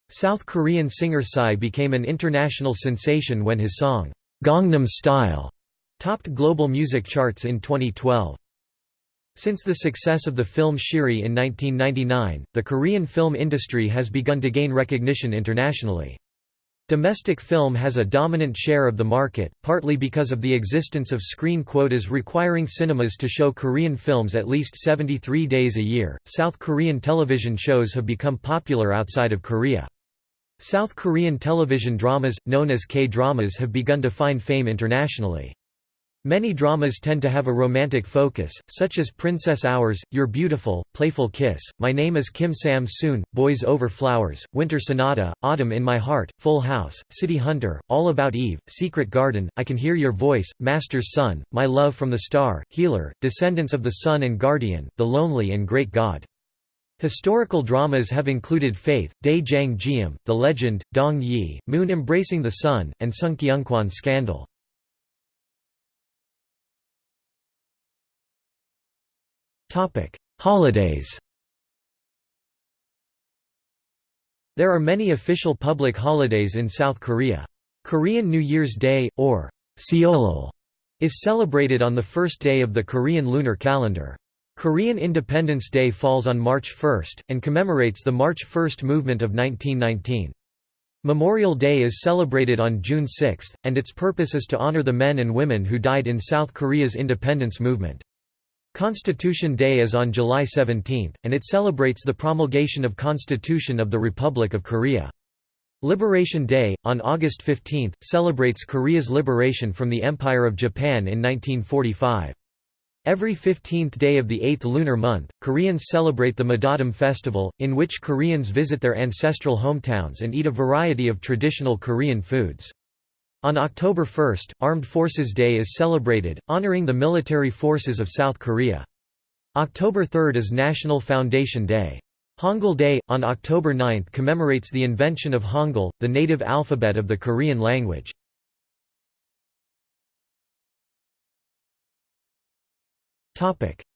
South Korean singer Psy became an international sensation when his song, Gangnam Style, topped global music charts in 2012. Since the success of the film Shiri in 1999, the Korean film industry has begun to gain recognition internationally. Domestic film has a dominant share of the market, partly because of the existence of screen quotas requiring cinemas to show Korean films at least 73 days a year. South Korean television shows have become popular outside of Korea. South Korean television dramas, known as K-dramas have begun to find fame internationally. Many dramas tend to have a romantic focus, such as Princess Hours, You're Beautiful, Playful Kiss, My Name is Kim Sam-soon, Boys Over Flowers, Winter Sonata, Autumn in My Heart, Full House, City Hunter, All About Eve, Secret Garden, I Can Hear Your Voice, Master's Sun, My Love from the Star, Healer, Descendants of the Sun and Guardian, The Lonely and Great God. Historical dramas have included Faith, Dae Jang The Legend, Dong Yi, Moon Embracing the Sun, and Sung Kyung Scandal. Holidays There are many official public holidays in South Korea. Korean New Year's Day, or Seollal, is celebrated on the first day of the Korean lunar calendar. Korean Independence Day falls on March 1, and commemorates the March 1 movement of 1919. Memorial Day is celebrated on June 6, and its purpose is to honor the men and women who died in South Korea's independence movement. Constitution Day is on July 17, and it celebrates the promulgation of Constitution of the Republic of Korea. Liberation Day, on August 15, celebrates Korea's liberation from the Empire of Japan in 1945. Every 15th day of the 8th lunar month, Koreans celebrate the Madadam festival, in which Koreans visit their ancestral hometowns and eat a variety of traditional Korean foods. On October 1, Armed Forces Day is celebrated, honoring the military forces of South Korea. October 3 is National Foundation Day. Hangul Day, on October 9 commemorates the invention of Hangul, the native alphabet of the Korean language.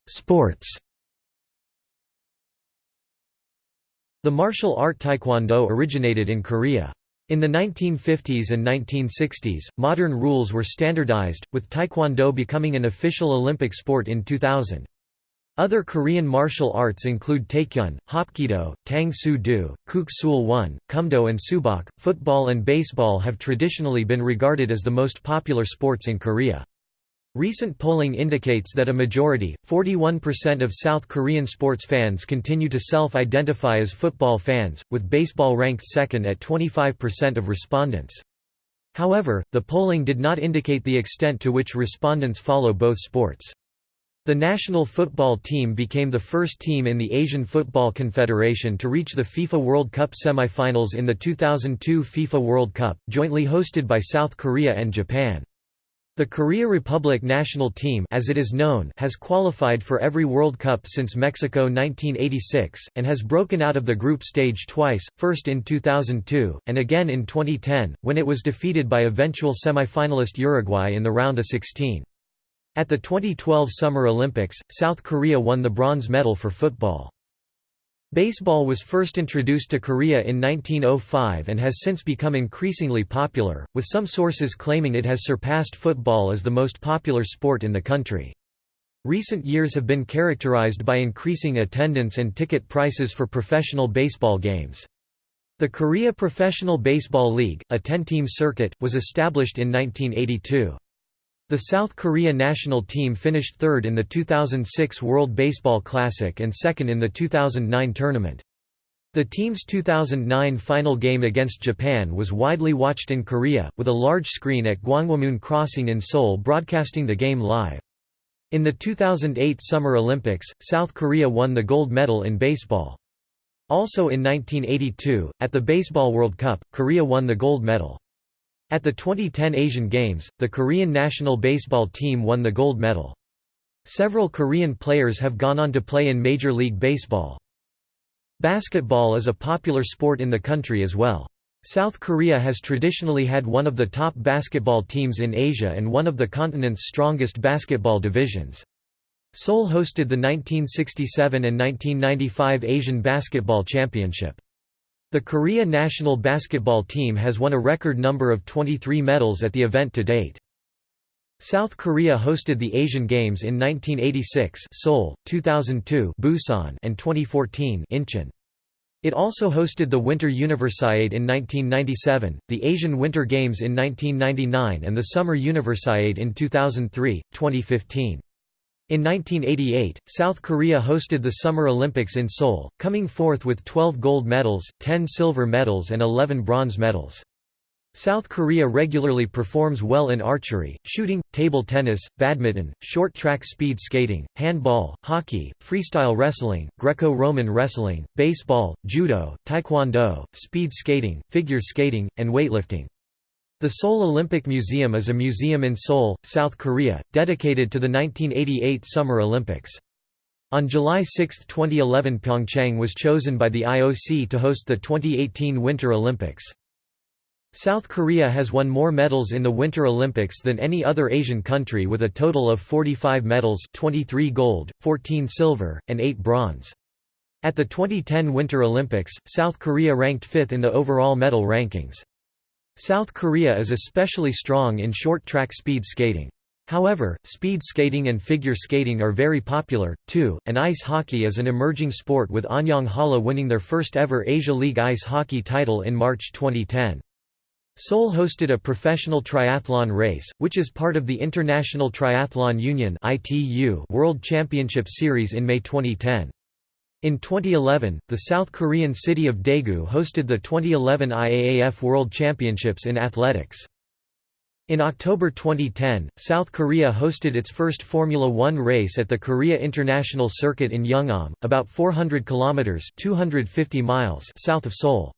Sports The martial art taekwondo originated in Korea. In the 1950s and 1960s, modern rules were standardized, with taekwondo becoming an official Olympic sport in 2000. Other Korean martial arts include taekkyon, hapkido, tang soo do, kuk sool won, kumdo and subak. Football and baseball have traditionally been regarded as the most popular sports in Korea. Recent polling indicates that a majority, 41% of South Korean sports fans continue to self-identify as football fans, with baseball ranked second at 25% of respondents. However, the polling did not indicate the extent to which respondents follow both sports. The national football team became the first team in the Asian Football Confederation to reach the FIFA World Cup semifinals in the 2002 FIFA World Cup, jointly hosted by South Korea and Japan. The Korea Republic national team as it is known has qualified for every World Cup since Mexico 1986, and has broken out of the group stage twice, first in 2002, and again in 2010, when it was defeated by eventual semi-finalist Uruguay in the round of 16. At the 2012 Summer Olympics, South Korea won the bronze medal for football. Baseball was first introduced to Korea in 1905 and has since become increasingly popular, with some sources claiming it has surpassed football as the most popular sport in the country. Recent years have been characterized by increasing attendance and ticket prices for professional baseball games. The Korea Professional Baseball League, a 10-team circuit, was established in 1982. The South Korea national team finished third in the 2006 World Baseball Classic and second in the 2009 tournament. The team's 2009 final game against Japan was widely watched in Korea, with a large screen at Gwanghwamun Crossing in Seoul broadcasting the game live. In the 2008 Summer Olympics, South Korea won the gold medal in baseball. Also in 1982, at the Baseball World Cup, Korea won the gold medal. At the 2010 Asian Games, the Korean national baseball team won the gold medal. Several Korean players have gone on to play in Major League Baseball. Basketball is a popular sport in the country as well. South Korea has traditionally had one of the top basketball teams in Asia and one of the continent's strongest basketball divisions. Seoul hosted the 1967 and 1995 Asian Basketball Championship. The Korea national basketball team has won a record number of 23 medals at the event to date. South Korea hosted the Asian Games in 1986 Seoul, 2002 Busan and 2014 Incheon. It also hosted the Winter Universiade in 1997, the Asian Winter Games in 1999 and the Summer Universiade in 2003, 2015. In 1988, South Korea hosted the Summer Olympics in Seoul, coming fourth with 12 gold medals, 10 silver medals and 11 bronze medals. South Korea regularly performs well in archery, shooting, table tennis, badminton, short track speed skating, handball, hockey, freestyle wrestling, Greco-Roman wrestling, baseball, judo, taekwondo, speed skating, figure skating, and weightlifting. The Seoul Olympic Museum is a museum in Seoul, South Korea, dedicated to the 1988 Summer Olympics. On July 6, 2011 Pyeongchang was chosen by the IOC to host the 2018 Winter Olympics. South Korea has won more medals in the Winter Olympics than any other Asian country with a total of 45 medals 23 gold, 14 silver, and 8 bronze. At the 2010 Winter Olympics, South Korea ranked fifth in the overall medal rankings. South Korea is especially strong in short track speed skating. However, speed skating and figure skating are very popular, too, and ice hockey is an emerging sport with Anyang Halla winning their first ever Asia League ice hockey title in March 2010. Seoul hosted a professional triathlon race, which is part of the International Triathlon Union World Championship Series in May 2010. In 2011, the South Korean city of Daegu hosted the 2011 IAAF World Championships in athletics. In October 2010, South Korea hosted its first Formula One race at the Korea International Circuit in Yeongam, about 400 kilometers (250 miles) south of Seoul.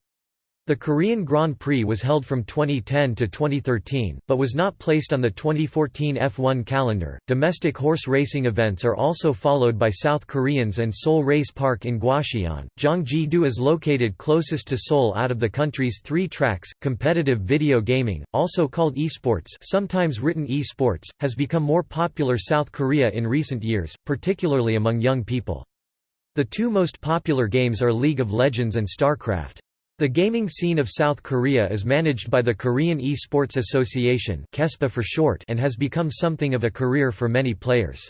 The Korean Grand Prix was held from 2010 to 2013, but was not placed on the 2014 F1 calendar. Domestic horse racing events are also followed by South Koreans and Seoul Race Park in Gwacheon. Gyeonggi-do is located closest to Seoul out of the country's three tracks. Competitive video gaming, also called esports, sometimes written e-sports, has become more popular South Korea in recent years, particularly among young people. The two most popular games are League of Legends and StarCraft. The gaming scene of South Korea is managed by the Korean E-Sports Association for short and has become something of a career for many players.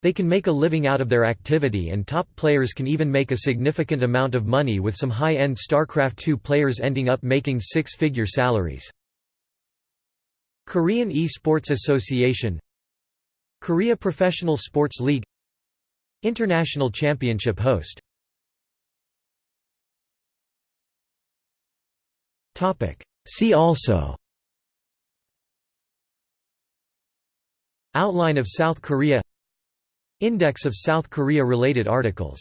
They can make a living out of their activity and top players can even make a significant amount of money with some high-end StarCraft II players ending up making six-figure salaries. Korean E-Sports Association Korea Professional Sports League International Championship host See also. Outline of South Korea. Index of South Korea-related articles